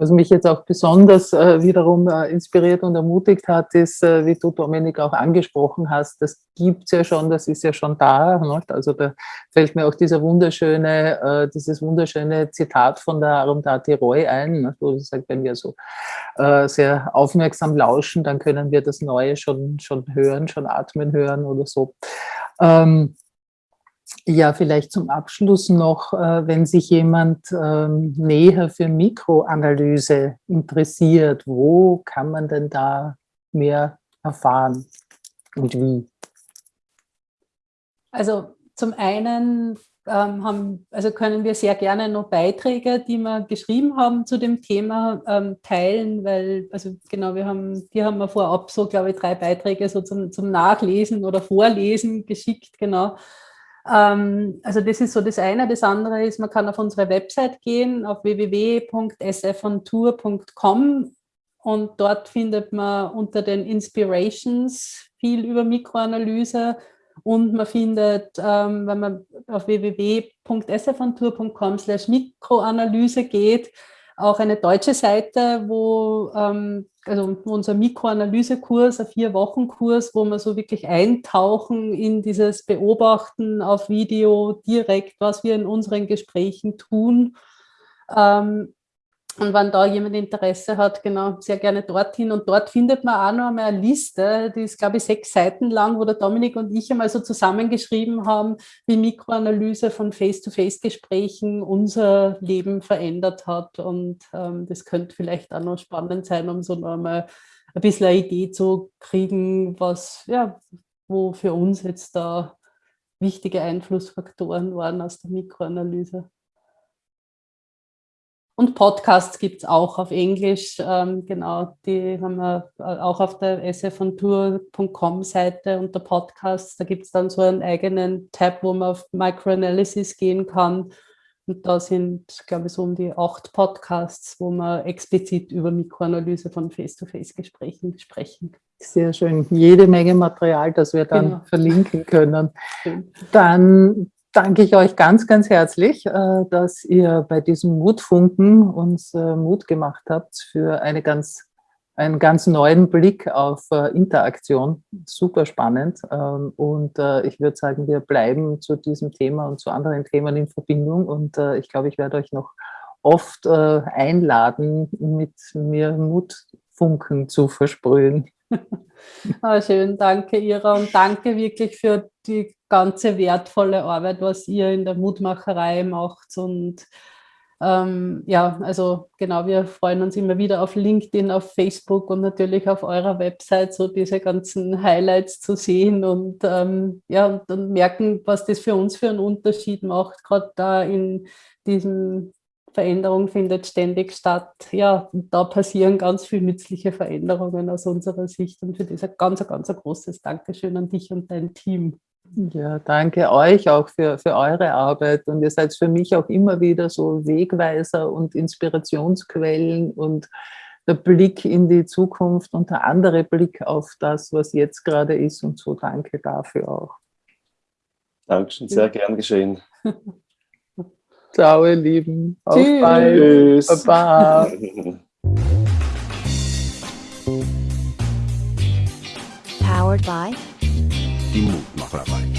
Speaker 2: Was mich jetzt auch besonders äh, wiederum äh, inspiriert und ermutigt hat, ist, äh, wie du, Dominik, auch angesprochen hast, das gibt es ja schon, das ist ja schon da. Ne? Also da fällt mir auch dieser wunderschöne, äh, dieses wunderschöne Zitat von der Arundhati Roy ein, ne? wo sie sagt, wenn wir so äh, sehr aufmerksam lauschen, dann können wir das Neue schon, schon hören, schon atmen hören oder so. Ähm, ja, vielleicht zum Abschluss noch, äh, wenn sich jemand ähm, näher für Mikroanalyse interessiert, wo kann man denn da mehr erfahren und wie?
Speaker 3: Also zum einen ähm, haben, also können wir sehr gerne noch Beiträge, die wir geschrieben haben zu dem Thema, ähm, teilen, weil, also genau, wir haben, die haben wir vorab so, glaube ich, drei Beiträge so zum, zum Nachlesen oder Vorlesen geschickt, genau. Ähm, also das ist so das eine. Das andere ist, man kann auf unsere Website gehen, auf www.sfontour.com und dort findet man unter den Inspirations viel über Mikroanalyse Und man findet, ähm, wenn man auf www.sfontour.com slash Mikroanalyse geht, auch eine deutsche Seite, wo ähm, also unser Mikroanalysekurs, ein Vier-Wochen-Kurs, wo wir so wirklich eintauchen in dieses Beobachten auf Video direkt, was wir in unseren Gesprächen tun. Ähm, und wenn da jemand Interesse hat, genau, sehr gerne dorthin. Und dort findet man auch noch einmal eine Liste, die ist, glaube ich, sechs Seiten lang, wo der Dominik und ich einmal so zusammengeschrieben haben, wie Mikroanalyse von Face-to-Face-Gesprächen unser Leben verändert hat. Und ähm, das könnte vielleicht auch noch spannend sein, um so noch einmal ein bisschen eine Idee zu kriegen, was, ja, wo für uns jetzt da wichtige Einflussfaktoren waren aus der Mikroanalyse. Und Podcasts gibt es auch auf Englisch. Ähm, genau, die haben wir äh, auch auf der sfontour.com Seite unter Podcasts. Da gibt es dann so einen eigenen Tab, wo man auf Microanalysis gehen kann. Und da sind, glaube ich, so um die acht Podcasts, wo man explizit über Mikroanalyse von Face-to-Face-Gesprächen sprechen.
Speaker 2: Sehr schön. Jede Menge Material, das wir dann genau. verlinken können. Dann danke ich euch ganz, ganz herzlich, äh, dass ihr bei diesem Mutfunken uns äh, Mut gemacht habt für eine ganz, einen ganz neuen Blick auf äh, Interaktion. Super spannend. Ähm, und ich würde sagen, wir bleiben zu diesem Thema und zu anderen Themen in Verbindung. Und ich glaube, ich werde euch noch oft einladen, mit mir Mutfunken zu versprühen.
Speaker 3: Ah, schön, danke Ira. Und danke wirklich für die ganze wertvolle Arbeit, was ihr in der Mutmacherei macht. Und ähm, ja, also genau, wir freuen uns immer wieder auf LinkedIn, auf Facebook und natürlich auf eurer Website so diese ganzen Highlights zu sehen und ähm, ja, und dann merken, was das für uns für einen Unterschied macht, gerade da in diesem Veränderung findet ständig statt. Ja, da passieren ganz viele nützliche Veränderungen aus unserer Sicht und für das ein ganz, ganz großes Dankeschön an dich und dein Team.
Speaker 2: Ja, danke euch auch für, für eure Arbeit und ihr seid für mich auch immer wieder so Wegweiser und Inspirationsquellen und der Blick in die Zukunft und der andere Blick auf das, was jetzt gerade ist und so danke dafür auch.
Speaker 4: Dankeschön, sehr gern geschehen.
Speaker 2: Ciao, ihr Lieben.
Speaker 3: Auf Tschüss. bald.
Speaker 2: Tschüss. Baba.
Speaker 1: Powered by die Mutmacherei.